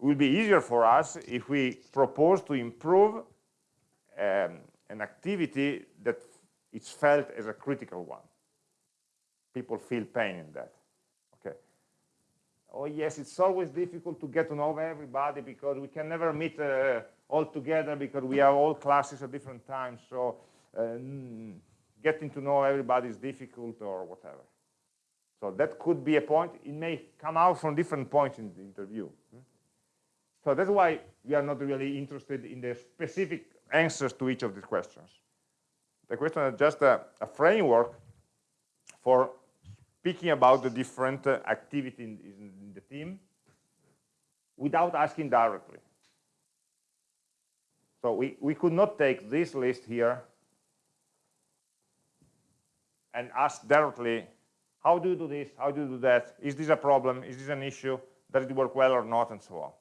will be easier for us if we propose to improve um, an activity that is felt as a critical one. People feel pain in that. Oh yes, it's always difficult to get to know everybody because we can never meet uh, all together because we have all classes at different times. So um, getting to know everybody is difficult or whatever. So that could be a point. It may come out from different points in the interview. So that's why we are not really interested in the specific answers to each of these questions. The question is just a, a framework for speaking about the different uh, activity in, in the team without asking directly. So we, we could not take this list here and ask directly, how do you do this? How do you do that? Is this a problem? Is this an issue? Does it work well or not? And so on.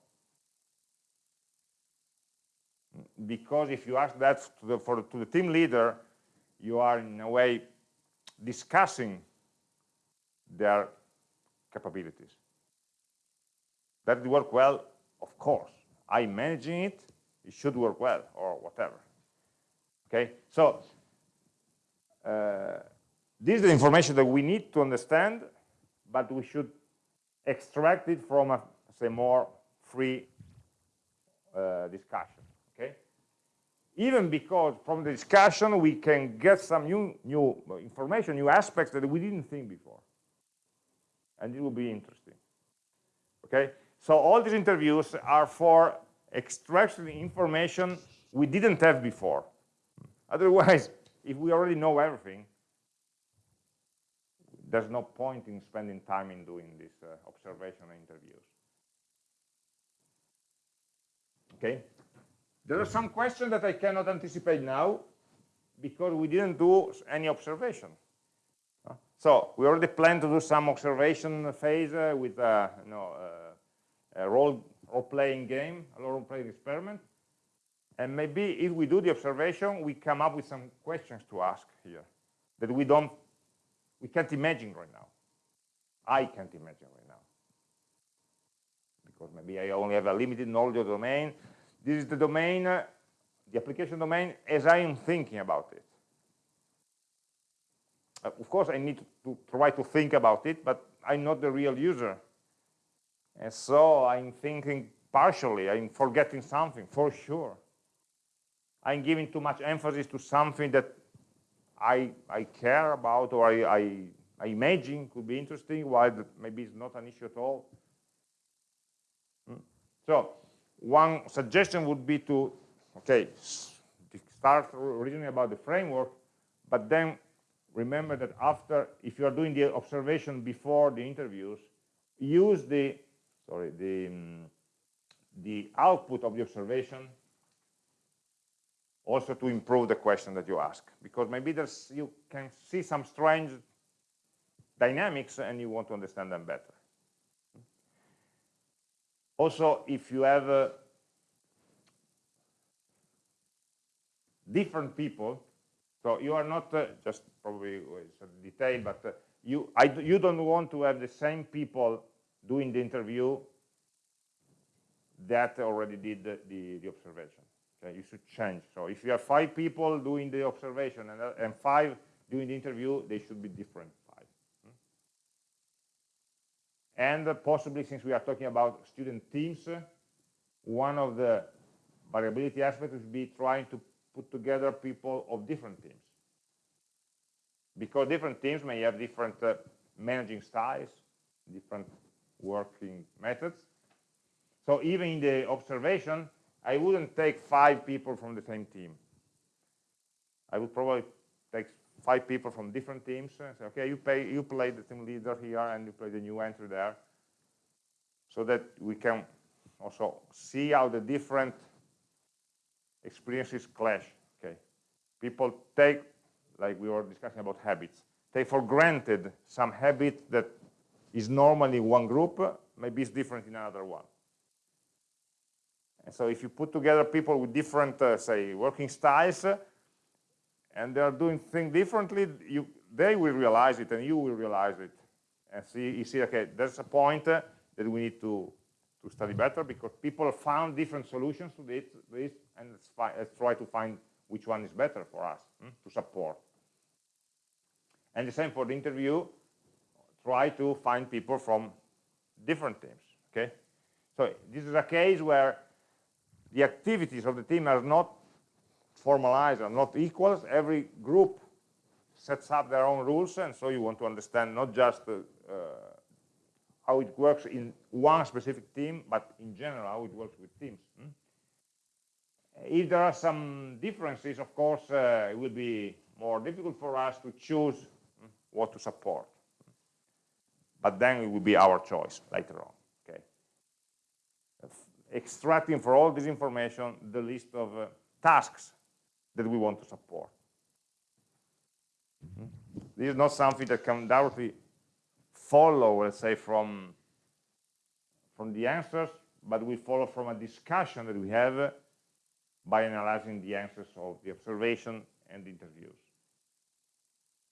Because if you ask that to the, for, to the team leader, you are in a way discussing their capabilities. Does it work well? Of course. I'm managing it, it should work well, or whatever. Okay, so uh, this is the information that we need to understand, but we should extract it from a say more free uh, discussion. Okay, even because from the discussion we can get some new new information, new aspects that we didn't think before, and it will be interesting. Okay, so all these interviews are for extracting information we didn't have before. Otherwise, if we already know everything, there's no point in spending time in doing these uh, observation interviews. Okay? There are some questions that I cannot anticipate now because we didn't do any observation. So we already plan to do some observation phase uh, with uh, you know, uh, a role role-playing game, a role-playing experiment. And maybe if we do the observation, we come up with some questions to ask here that we don't, we can't imagine right now. I can't imagine right now. Because maybe I only have a limited knowledge of the domain. This is the domain, uh, the application domain, as I am thinking about it. Uh, of course, I need to, to try to think about it, but I'm not the real user. And so I'm thinking partially, I'm forgetting something, for sure. I'm giving too much emphasis to something that I, I care about or I, I, I imagine could be interesting, while maybe it's not an issue at all. Hmm. So one suggestion would be to, okay, start reasoning about the framework, but then remember that after, if you are doing the observation before the interviews, use the sorry, the, um, the output of the observation also to improve the question that you ask. Because maybe there's, you can see some strange dynamics and you want to understand them better. Also, if you have uh, different people, so you are not uh, just probably it's a detail, but uh, you I, you don't want to have the same people doing the interview that already did the, the, the, observation. Okay, you should change. So if you have five people doing the observation and, uh, and five doing the interview, they should be different five. Hmm? And uh, possibly, since we are talking about student teams, uh, one of the variability aspects would be trying to put together people of different teams. Because different teams may have different uh, managing styles, different working methods. So even in the observation, I wouldn't take five people from the same team. I would probably take five people from different teams and say, okay, you, pay, you play the team leader here and you play the new entry there. So that we can also see how the different experiences clash. Okay, People take, like we were discussing about habits, take for granted some habit that is normally one group, maybe it's different in another one. And so if you put together people with different, uh, say, working styles, uh, and they are doing things differently, you, they will realize it and you will realize it. And see, you see, okay, there's a point uh, that we need to, to study better because people found different solutions to this, this and let's, let's, try to find which one is better for us hmm, to support. And the same for the interview, try to find people from different teams, okay? So this is a case where the activities of the team are not formalized, are not equals. Every group sets up their own rules, and so you want to understand not just uh, uh, how it works in one specific team, but in general how it works with teams. Hmm? If there are some differences, of course, uh, it will be more difficult for us to choose hmm, what to support. but then it will be our choice later on. Okay, extracting for all this information the list of uh, tasks that we want to support. Mm -hmm. This is not something that can directly follow, let's say, from from the answers, but we follow from a discussion that we have by analyzing the answers of the observation and the interviews.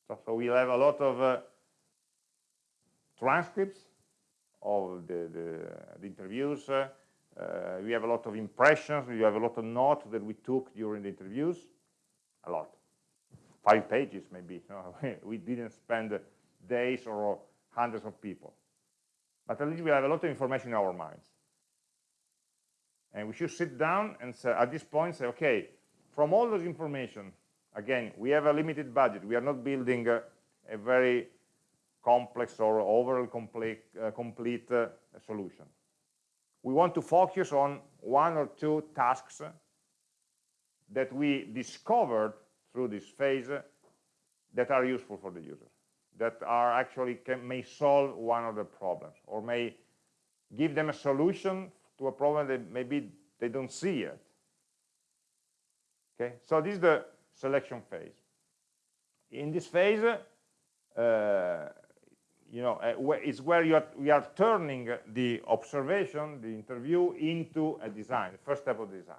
So, so we'll have a lot of uh, transcripts of the, the, the interviews. Uh, uh, we have a lot of impressions. We have a lot of notes that we took during the interviews. A lot. Five pages, maybe. No, we didn't spend days or hundreds of people. But at least we have a lot of information in our minds. And we should sit down and say, at this point say, okay, from all those information, again, we have a limited budget. We are not building a, a very complex or overall complete, uh, complete uh, solution. We want to focus on one or two tasks that we discovered through this phase that are useful for the user that are actually can, may solve one of the problems or may give them a solution to a problem that maybe they don't see yet. Okay, so this is the selection phase. In this phase, uh, you know, uh, it's where you are, we are turning the observation, the interview, into a design, the first step of design.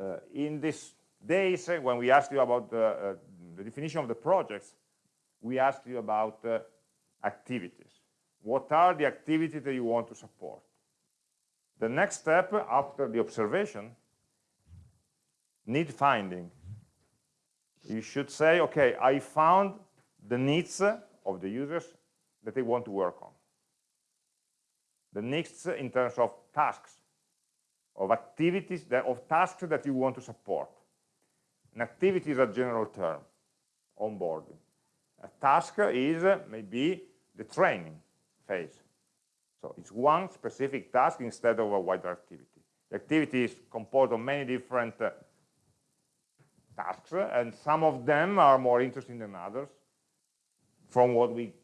Uh, in these days, uh, when we asked you about the uh, the definition of the projects, we asked you about uh, activities. What are the activities that you want to support? The next step after the observation, need finding. You should say, okay, I found the needs of the users that they want to work on. The needs in terms of tasks, of activities, that, of tasks that you want to support. An activity is a general term onboarding. A task is maybe the training phase. So it's one specific task instead of a wider activity. The activity is composed of many different uh, tasks, and some of them are more interesting than others from what we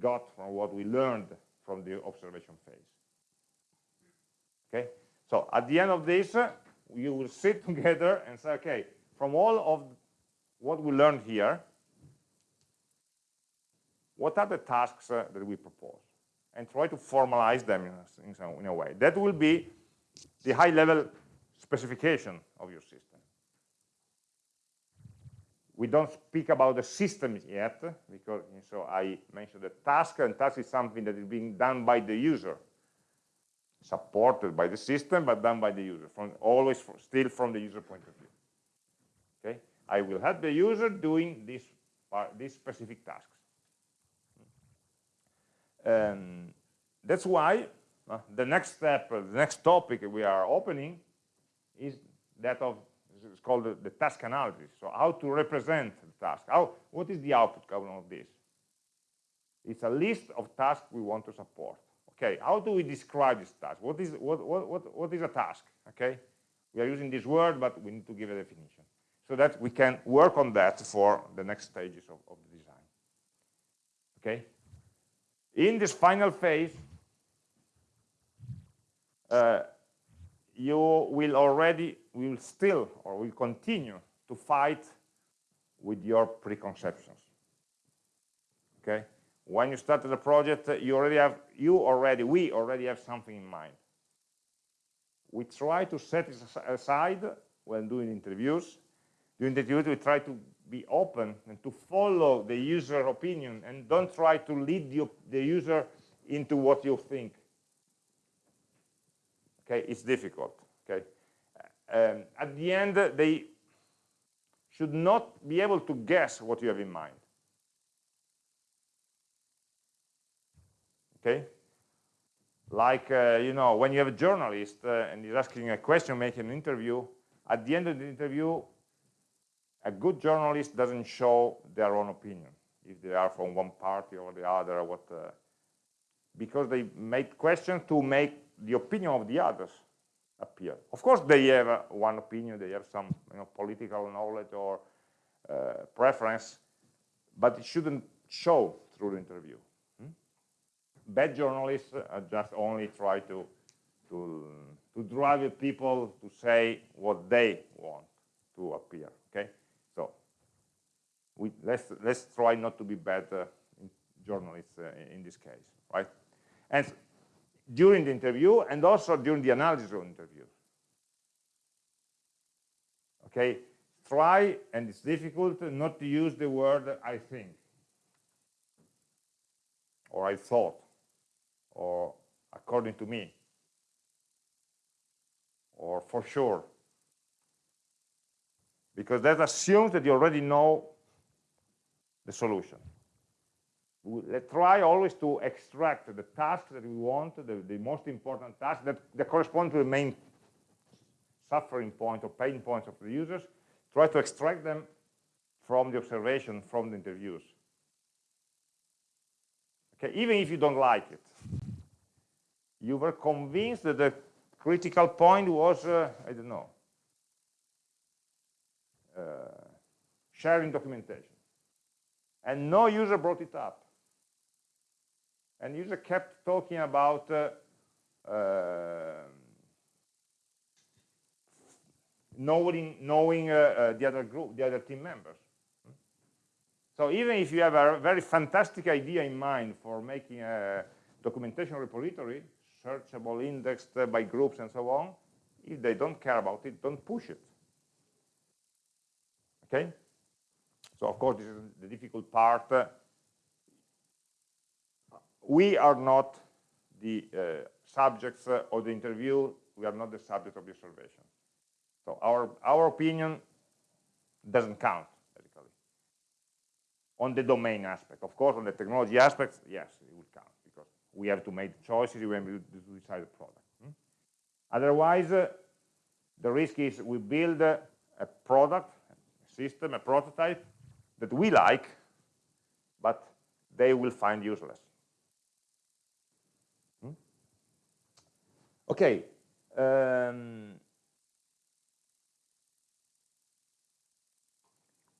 got, from what we learned from the observation phase. Okay, so at the end of this, uh, you will sit together and say, okay, from all of what we learned here, what are the tasks uh, that we propose and try to formalize them in a, in, some, in a way. That will be the high-level specification of your system. We don't speak about the system yet, because so I mentioned the task, and task is something that is being done by the user, supported by the system, but done by the user, from always still from the user point of view. Okay, I will help the user doing this, part, this specific task. Um, that's why uh, the next step, uh, the next topic we are opening is that of, it's called the, the, task analysis. So how to represent the task. How, what is the output of this? It's a list of tasks we want to support. Okay, how do we describe this task? What is, what, what, what, what is a task? Okay, we are using this word, but we need to give a definition so that we can work on that for the next stages of, of the design. Okay, in this final phase, uh, you will already, will still, or will continue to fight with your preconceptions. Okay? When you started the project, you already have, you already, we already have something in mind. We try to set it aside when doing interviews. During the interviews, we try to be open and to follow the user opinion and don't try to lead the, the user into what you think. Okay, it's difficult. Okay, um, at the end, they should not be able to guess what you have in mind. Okay, like uh, you know, when you have a journalist uh, and he's asking a question, making an interview, at the end of the interview, a good journalist doesn't show their own opinion if they are from one party or the other what uh, because they make questions to make the opinion of the others appear of course they have uh, one opinion they have some you know, political knowledge or uh, preference but it shouldn't show through the interview. Hmm? Bad journalists uh, just only try to, to, to drive people to say what they want to appear, we, let's, let's try not to be bad uh, journalists uh, in this case, right? And during the interview and also during the analysis of interviews. Okay, try, and it's difficult, not to use the word I think, or I thought, or according to me, or for sure, because that assumes that you already know the solution. Let's try always to extract the task that we want, the, the most important task that, that correspond to the main suffering point or pain points of the users, try to extract them from the observation, from the interviews. Okay, even if you don't like it. You were convinced that the critical point was, uh, I don't know, uh, sharing documentation. And no user brought it up. And user kept talking about uh, uh knowing, knowing uh, uh, the other group, the other team members. So even if you have a very fantastic idea in mind for making a documentation repository, searchable, indexed uh, by groups and so on, if they don't care about it, don't push it. Okay? So of course, this is the difficult part. We are not the uh, subjects of the interview. We are not the subject of the observation. So our, our opinion doesn't count. On the domain aspect. Of course, on the technology aspects, yes, it will count, because we have to make choices when we decide the product. Hmm? Otherwise, uh, the risk is we build a product, a system, a prototype that we like, but they will find useless. Hmm? Okay. Um,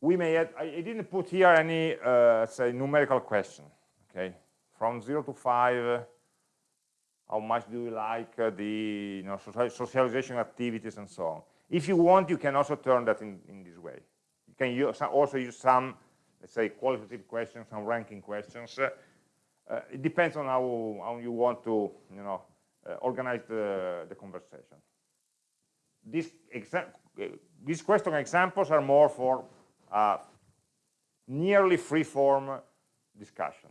we may add, I, didn't put here any, uh, say, numerical question, okay? From zero to five, how much do you like uh, the you know, socialization activities and so on. If you want, you can also turn that in, in this way. You can use, also use some, let's say, qualitative questions, some ranking questions. Uh, it depends on how, how you want to, you know, uh, organize the, the conversation. These, uh, these question examples are more for uh, nearly free-form discussion.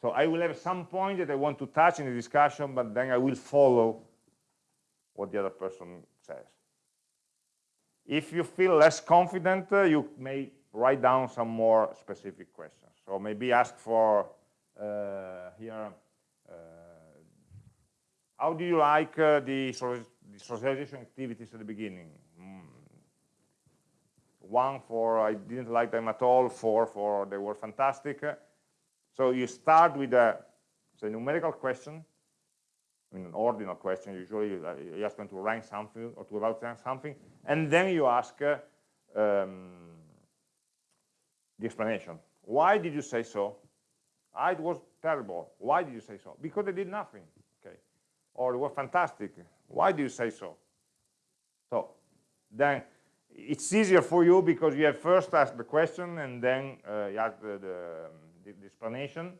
So I will have some point that I want to touch in the discussion, but then I will follow what the other person says. If you feel less confident, uh, you may write down some more specific questions. So maybe ask for uh, here, uh, how do you like uh, the, socialization activities at the beginning? one for I didn't like them at all, four for they were fantastic. So you start with a, a numerical question, I mean, an ordinal question, usually you ask them to rank something or to evaluate something, and then you ask uh, um, the explanation. Why did you say so? Ah, it was terrible. Why did you say so? Because they did nothing, okay? Or it was fantastic. Why do you say so? So then it's easier for you because you have first asked the question and then uh, you ask the, the, the, explanation.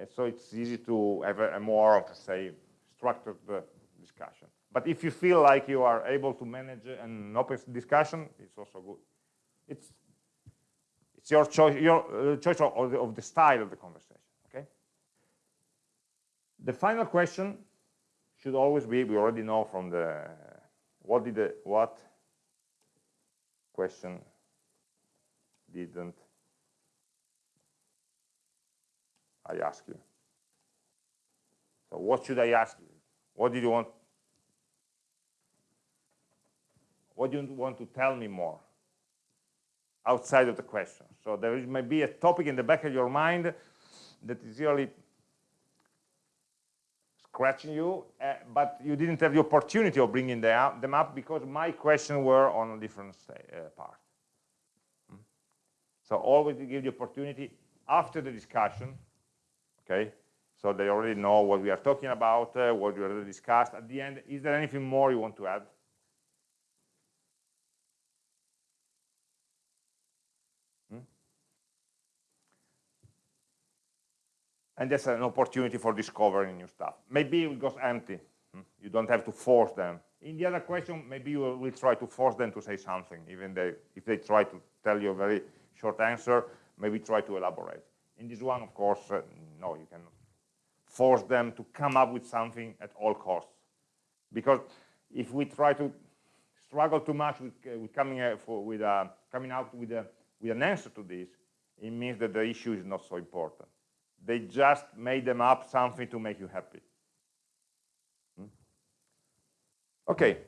And so it's easy to have a, a more, say, structured uh, discussion. But if you feel like you are able to manage an open discussion, it's also good. It's it's your choice, your uh, choice of the, of the style of the conversation. Okay. The final question should always be: we already know from the what did the what question didn't I ask you? So what should I ask you? What did you want? What do you want to tell me more outside of the question? So there may be a topic in the back of your mind that is really scratching you, uh, but you didn't have the opportunity of bringing them up because my questions were on a different uh, part. Hmm? So always give the opportunity after the discussion, okay, so they already know what we are talking about, uh, what we already discussed. At the end, is there anything more you want to add? Hmm? And that's an opportunity for discovering new stuff. Maybe it goes empty. Hmm? You don't have to force them. In the other question, maybe you will try to force them to say something, even they, if they try to tell you a very short answer, maybe try to elaborate. In this one, of course, uh, no, you cannot force them to come up with something at all costs. Because if we try to struggle too much with, uh, with coming, uh, for, with, uh, coming out with, a, with an answer to this, it means that the issue is not so important. They just made them up something to make you happy. Hmm? Okay.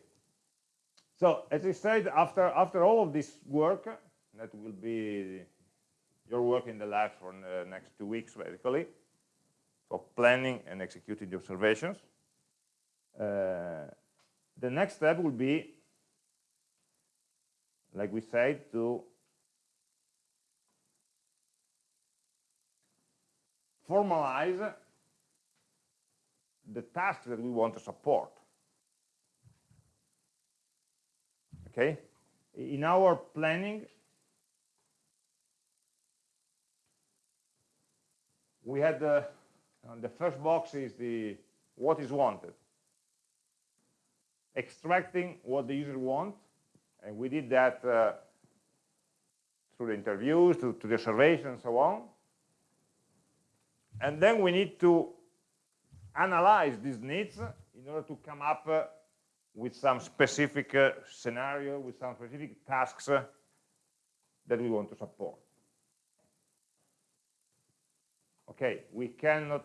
So as I said, after, after all of this work, that will be your work in the lab for the next two weeks, basically, for planning and executing the observations. Uh, the next step will be, like we said, to formalize the tasks that we want to support. Okay? In our planning, we had the and the first box is the what is wanted. Extracting what the user wants, and we did that uh, through the interviews, to, to the surveys, and so on. And then we need to analyze these needs in order to come up uh, with some specific uh, scenario, with some specific tasks uh, that we want to support. Okay, we cannot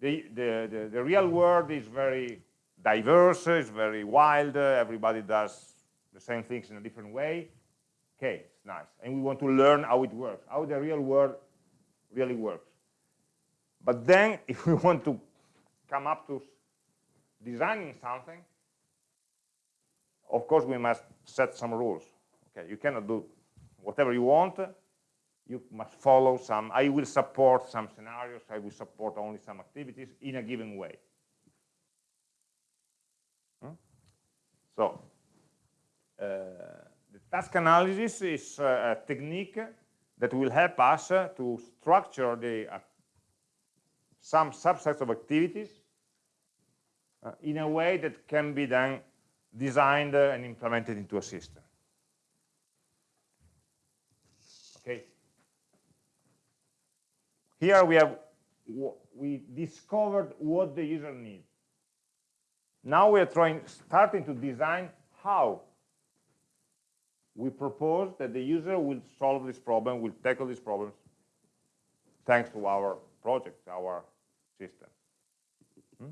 the, the, the, the, real world is very diverse, it's very wild, everybody does the same things in a different way. Okay, it's nice. And we want to learn how it works, how the real world really works. But then, if we want to come up to designing something, of course we must set some rules. Okay, you cannot do whatever you want, you must follow some, I will support some scenarios, I will support only some activities in a given way. Hmm? So, uh, the task analysis is uh, a technique that will help us uh, to structure the uh, some subsets of activities uh, in a way that can be then designed uh, and implemented into a system. Here we have we discovered what the user needs. Now we are trying, starting to design how we propose that the user will solve this problem, will tackle these problems, thanks to our project, our system. Hmm?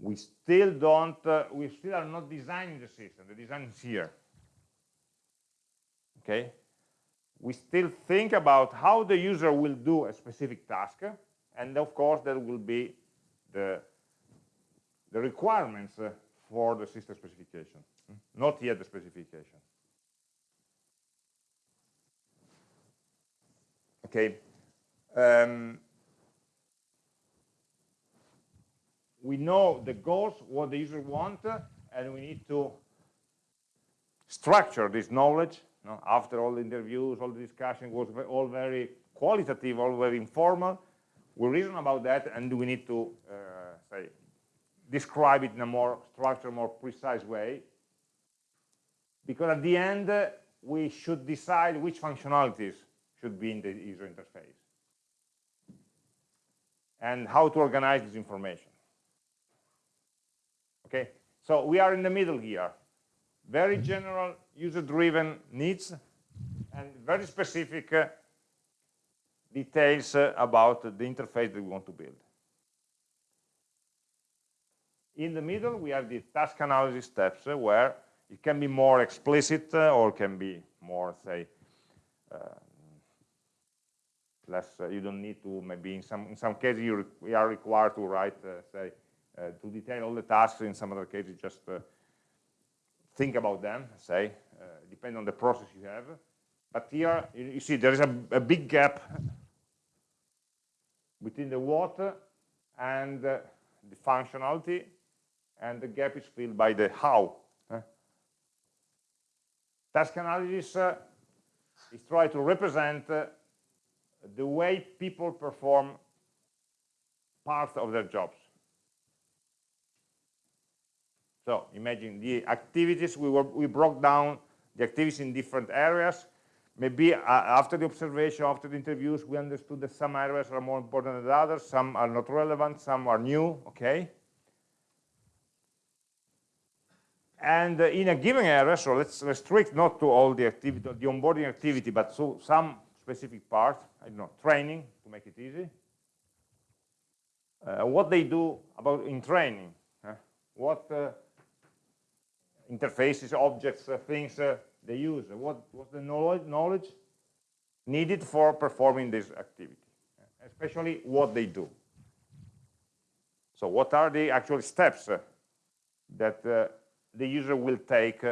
We still don't, uh, we still are not designing the system. The design is here. Okay, we still think about how the user will do a specific task, and of course there will be the, the requirements uh, for the system specification, not yet the specification. Okay. Um, we know the goals, what the user wants, and we need to structure this knowledge no? After all the interviews, all the discussion was all very qualitative, all very informal. We reason about that, and we need to uh, say describe it in a more structured, more precise way. Because at the end, uh, we should decide which functionalities should be in the user interface and how to organize this information. Okay, so we are in the middle here. Very general user-driven needs and very specific uh, details uh, about the interface that we want to build. In the middle, we have the task analysis steps uh, where it can be more explicit uh, or can be more, say, uh, less, uh, you don't need to, maybe in some, in some cases you we are required to write, say, to detail all the tasks, in some other cases just think about them, say, uh, depend on the process you have. But here, you see, there is a, a big gap between the what and uh, the functionality, and the gap is filled by the how. Task analysis uh, is try to represent uh, the way people perform part of their jobs. So imagine the activities, we, were, we broke down the activities in different areas. Maybe uh, after the observation, after the interviews, we understood that some areas are more important than others, some are not relevant, some are new, okay? And uh, in a given area, so let's restrict not to all the activity, the onboarding activity, but to some specific part, I don't know, training, to make it easy. Uh, what they do about in training, uh, what uh, interfaces, objects, uh, things uh, they use, what, was the knowledge, needed for performing this activity, especially what they do. So what are the actual steps uh, that the user will take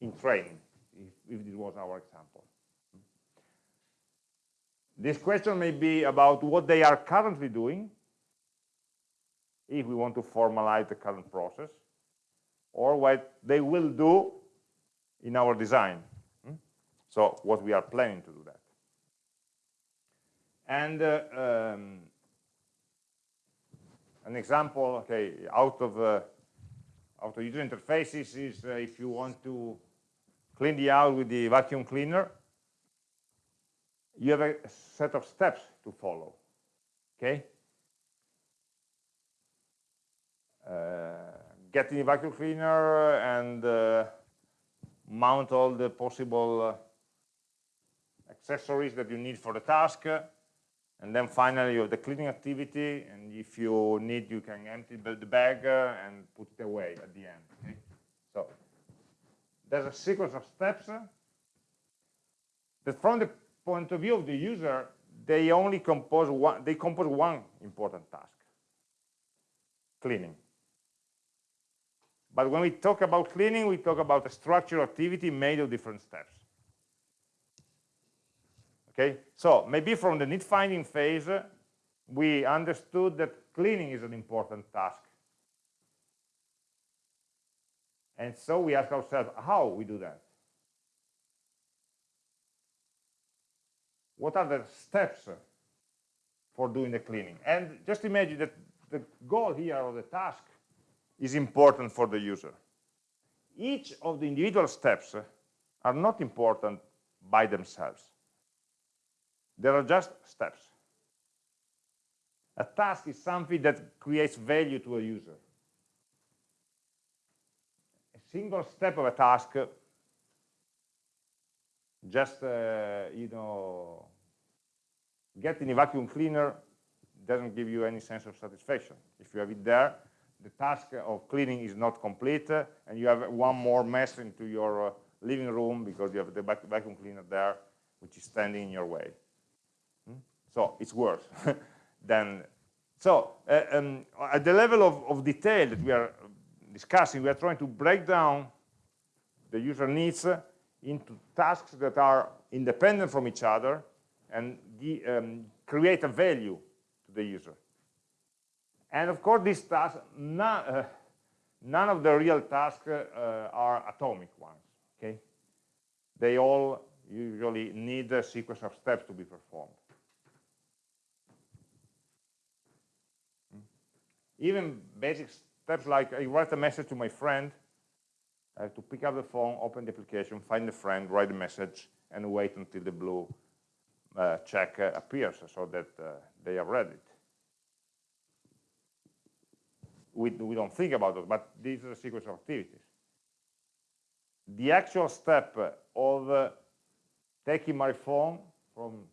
in training, if, if this was our example. This question may be about what they are currently doing, if we want to formalize the current process, or what they will do in our design. Hmm? So what we are planning to do that. And uh, um, an example, okay, out of uh, out of user interfaces is uh, if you want to clean the house with the vacuum cleaner, you have a set of steps to follow. Okay. Uh, get the vacuum cleaner and uh, mount all the possible uh, accessories that you need for the task. And then finally you have the cleaning activity, and if you need, you can empty the bag uh, and put it away at the end. Okay? So there's a sequence of steps that from the point of view of the user, they only compose one, they compose one important task, cleaning. But when we talk about cleaning, we talk about a structural activity made of different steps. Okay, so maybe from the need finding phase, uh, we understood that cleaning is an important task. And so we ask ourselves how we do that. What are the steps for doing the cleaning? And just imagine that the goal here or the task is important for the user. Each of the individual steps are not important by themselves. They are just steps. A task is something that creates value to a user. A single step of a task just, uh, you know, getting a vacuum cleaner doesn't give you any sense of satisfaction. If you have it there, the task of cleaning is not complete, uh, and you have one more mess into your uh, living room because you have the vacuum cleaner there, which is standing in your way. Hmm? So it's worse than. So uh, um, at the level of, of detail that we are discussing, we are trying to break down the user needs uh, into tasks that are independent from each other and um, create a value to the user. And of course, these tasks, none, uh, none of the real tasks uh, are atomic ones, okay? They all usually need a sequence of steps to be performed. Hmm. Even basic steps like I write a message to my friend, I have to pick up the phone, open the application, find the friend, write the message, and wait until the blue uh, check uh, appears so that uh, they have read it we, we don't think about it, but this is a sequence of activities. The actual step of uh, taking my phone from,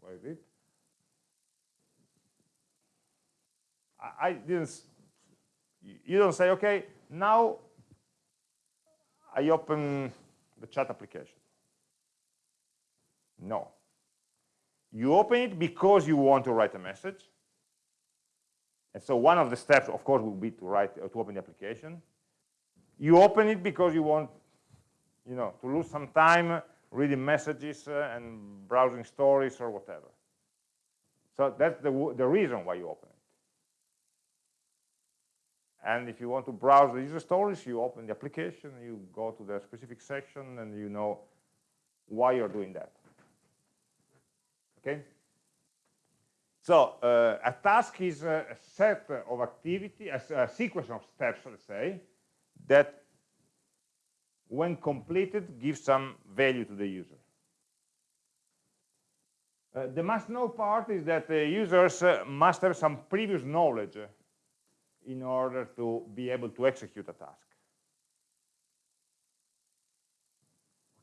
where is it? I, I didn't, you don't say, okay, now I open the chat application. No. You open it because you want to write a message, and so one of the steps, of course, will be to write uh, to open the application. You open it because you want, you know, to lose some time reading messages uh, and browsing stories or whatever. So that's the, the reason why you open it. And if you want to browse the user stories, you open the application, you go to the specific section, and you know why you're doing that. Okay? So uh, a task is a set of activity, a, sequence of steps, let's say, that when completed gives some value to the user. Uh, the must know part is that the users uh, must have some previous knowledge in order to be able to execute a task.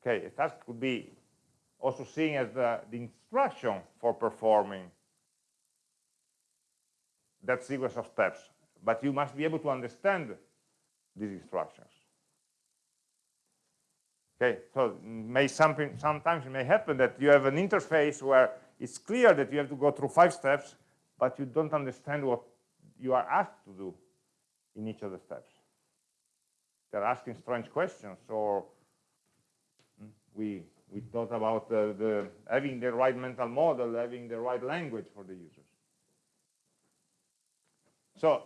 Okay, a task could be also seen as the, the instruction for performing that sequence of steps, but you must be able to understand these instructions. Okay, so may something, sometimes it may happen that you have an interface where it's clear that you have to go through five steps, but you don't understand what you are asked to do in each of the steps. They're asking strange questions, or we we thought about the, the having the right mental model, having the right language for the users. So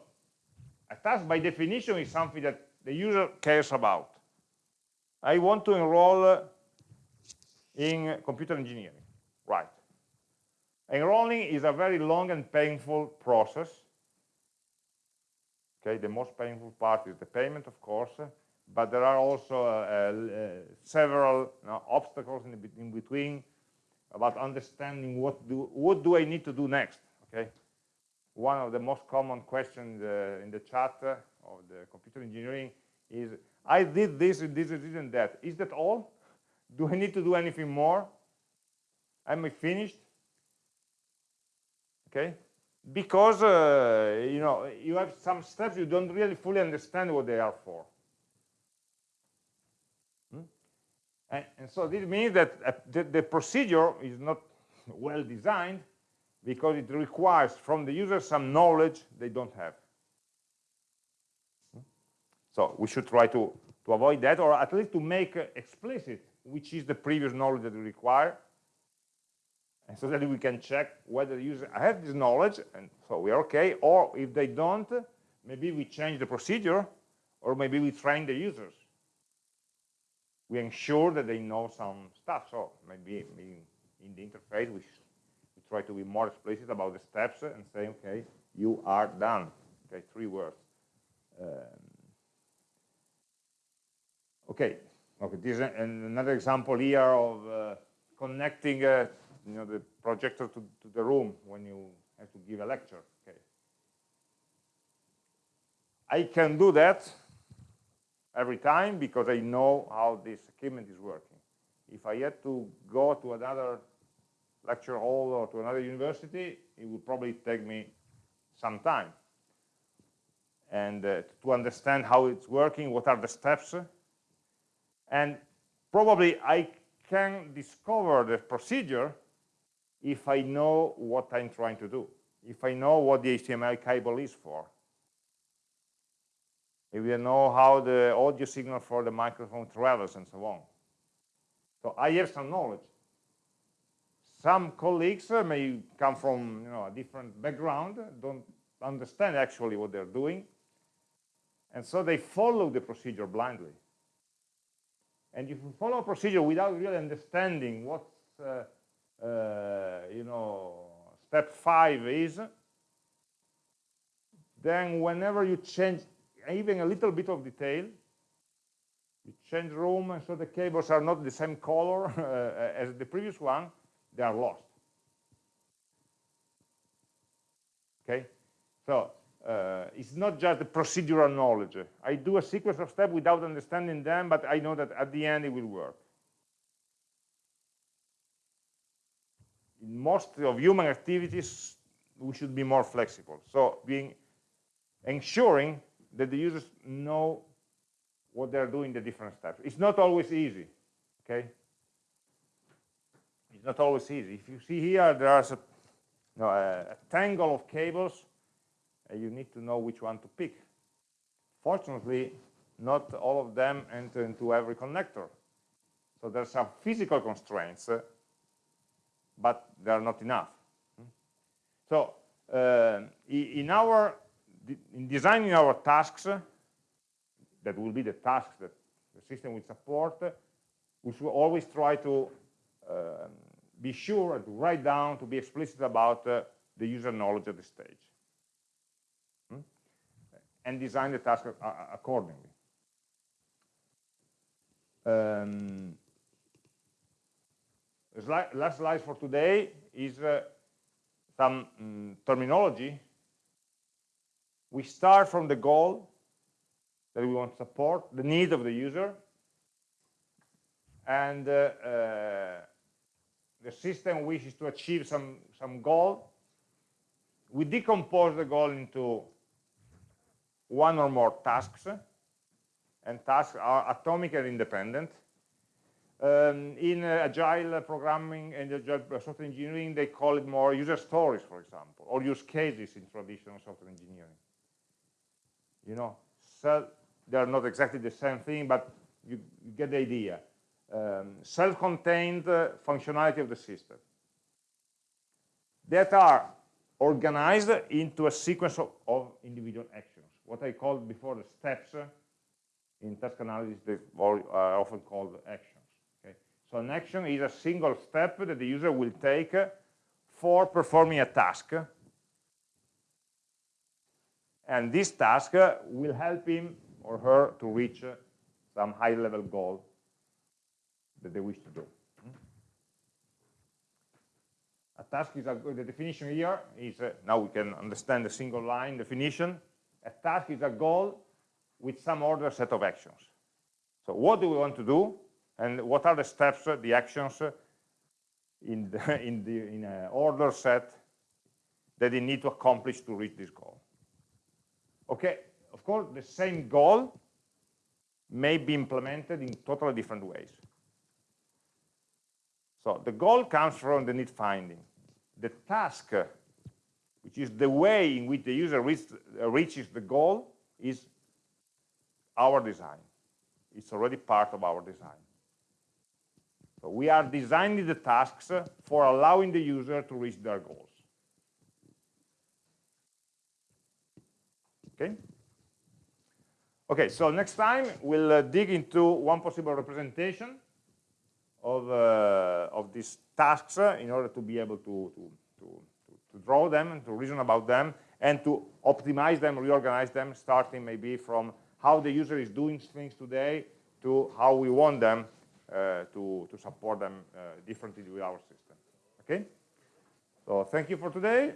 a task by definition is something that the user cares about. I want to enroll in computer engineering, right. Enrolling is a very long and painful process Okay, the most painful part is the payment, of course, but there are also uh, uh, several you know, obstacles in, in, between about understanding what do what do I need to do next. Okay, one of the most common questions uh, in the chat of the computer engineering is I did this this and this and that. Is that all? Do I need to do anything more? Am I finished? Okay, because uh, you know you have some steps you don't really fully understand what they are for. Hmm? And, and, so this means that uh, the, the, procedure is not well designed because it requires from the user some knowledge they don't have. Hmm? So we should try to, to avoid that or at least to make uh, explicit which is the previous knowledge that we require and so that we can check whether the user has this knowledge and so we are okay or if they don't maybe we change the procedure or maybe we train the users we ensure that they know some stuff so maybe, in the interface we try to be more explicit about the steps and say okay you are done okay three words um, okay okay this is another example here of uh, connecting uh, you know, the projector to, to the room when you have to give a lecture. Okay. I can do that every time because I know how this equipment is working. If I had to go to another lecture hall or to another university, it would probably take me some time. And uh, to understand how it's working, what are the steps, and probably I can discover the procedure if I know what I'm trying to do, if I know what the HDMI cable is for, if I know how the audio signal for the microphone travels and so on. So I have some knowledge. Some colleagues uh, may come from you know, a different background, don't understand actually what they're doing, and so they follow the procedure blindly. And if you follow a procedure without really understanding what uh, uh, you know, step five is, then whenever you change even a little bit of detail, you change room, and so the cables are not the same color uh, as the previous one, they are lost. Okay, so uh, it's not just the procedural knowledge. I do a sequence of steps without understanding them, but I know that at the end it will work. in most of human activities, we should be more flexible. So being ensuring that the users know what they're doing the different steps. It's not always easy, okay? Not always easy. If you see here, there's a, a, a tangle of cables, and you need to know which one to pick. Fortunately, not all of them enter into every connector. So there are some physical constraints, uh, but they are not enough. So uh, in our in designing our tasks, that will be the tasks that the system will support, we should always try to um, be sure and to write down, to be explicit about uh, the user knowledge at this stage. Hmm? And design the task accordingly. Um, last slide for today is uh, some um, terminology. We start from the goal that we want to support, the need of the user, and uh, uh, the system wishes to achieve some, some goal. We decompose the goal into one or more tasks, and tasks are atomic and independent. Um, in uh, agile programming and agile software engineering, they call it more user stories, for example, or use cases in traditional software engineering. You know, so they are not exactly the same thing, but you, you get the idea. Um, Self-contained functionality of the system that are organized into a sequence of, of individual actions, what I called before the steps in task analysis, they are uh, often called actions. So an action is a single step that the user will take for performing a task. And this task will help him or her to reach some high-level goal that they wish to do. A task is a, the definition here is, uh, now we can understand the single line definition. A task is a goal with some order set of actions. So what do we want to do? and what are the steps, the actions in the in the in a order set that they need to accomplish to reach this goal. Okay, of course, the same goal may be implemented in totally different ways. So the goal comes from the need finding. The task, which is the way in which the user reach, reaches the goal, is our design. It's already part of our design. So we are designing the tasks for allowing the user to reach their goals. Okay? Okay, so next time we'll uh, dig into one possible representation of, uh, of these tasks in order to be able to, to, to, to draw them and to reason about them and to optimize them, reorganize them, starting maybe from how the user is doing things today to how we want them uh, to, to support them uh, differently with our system. Okay? So thank you for today.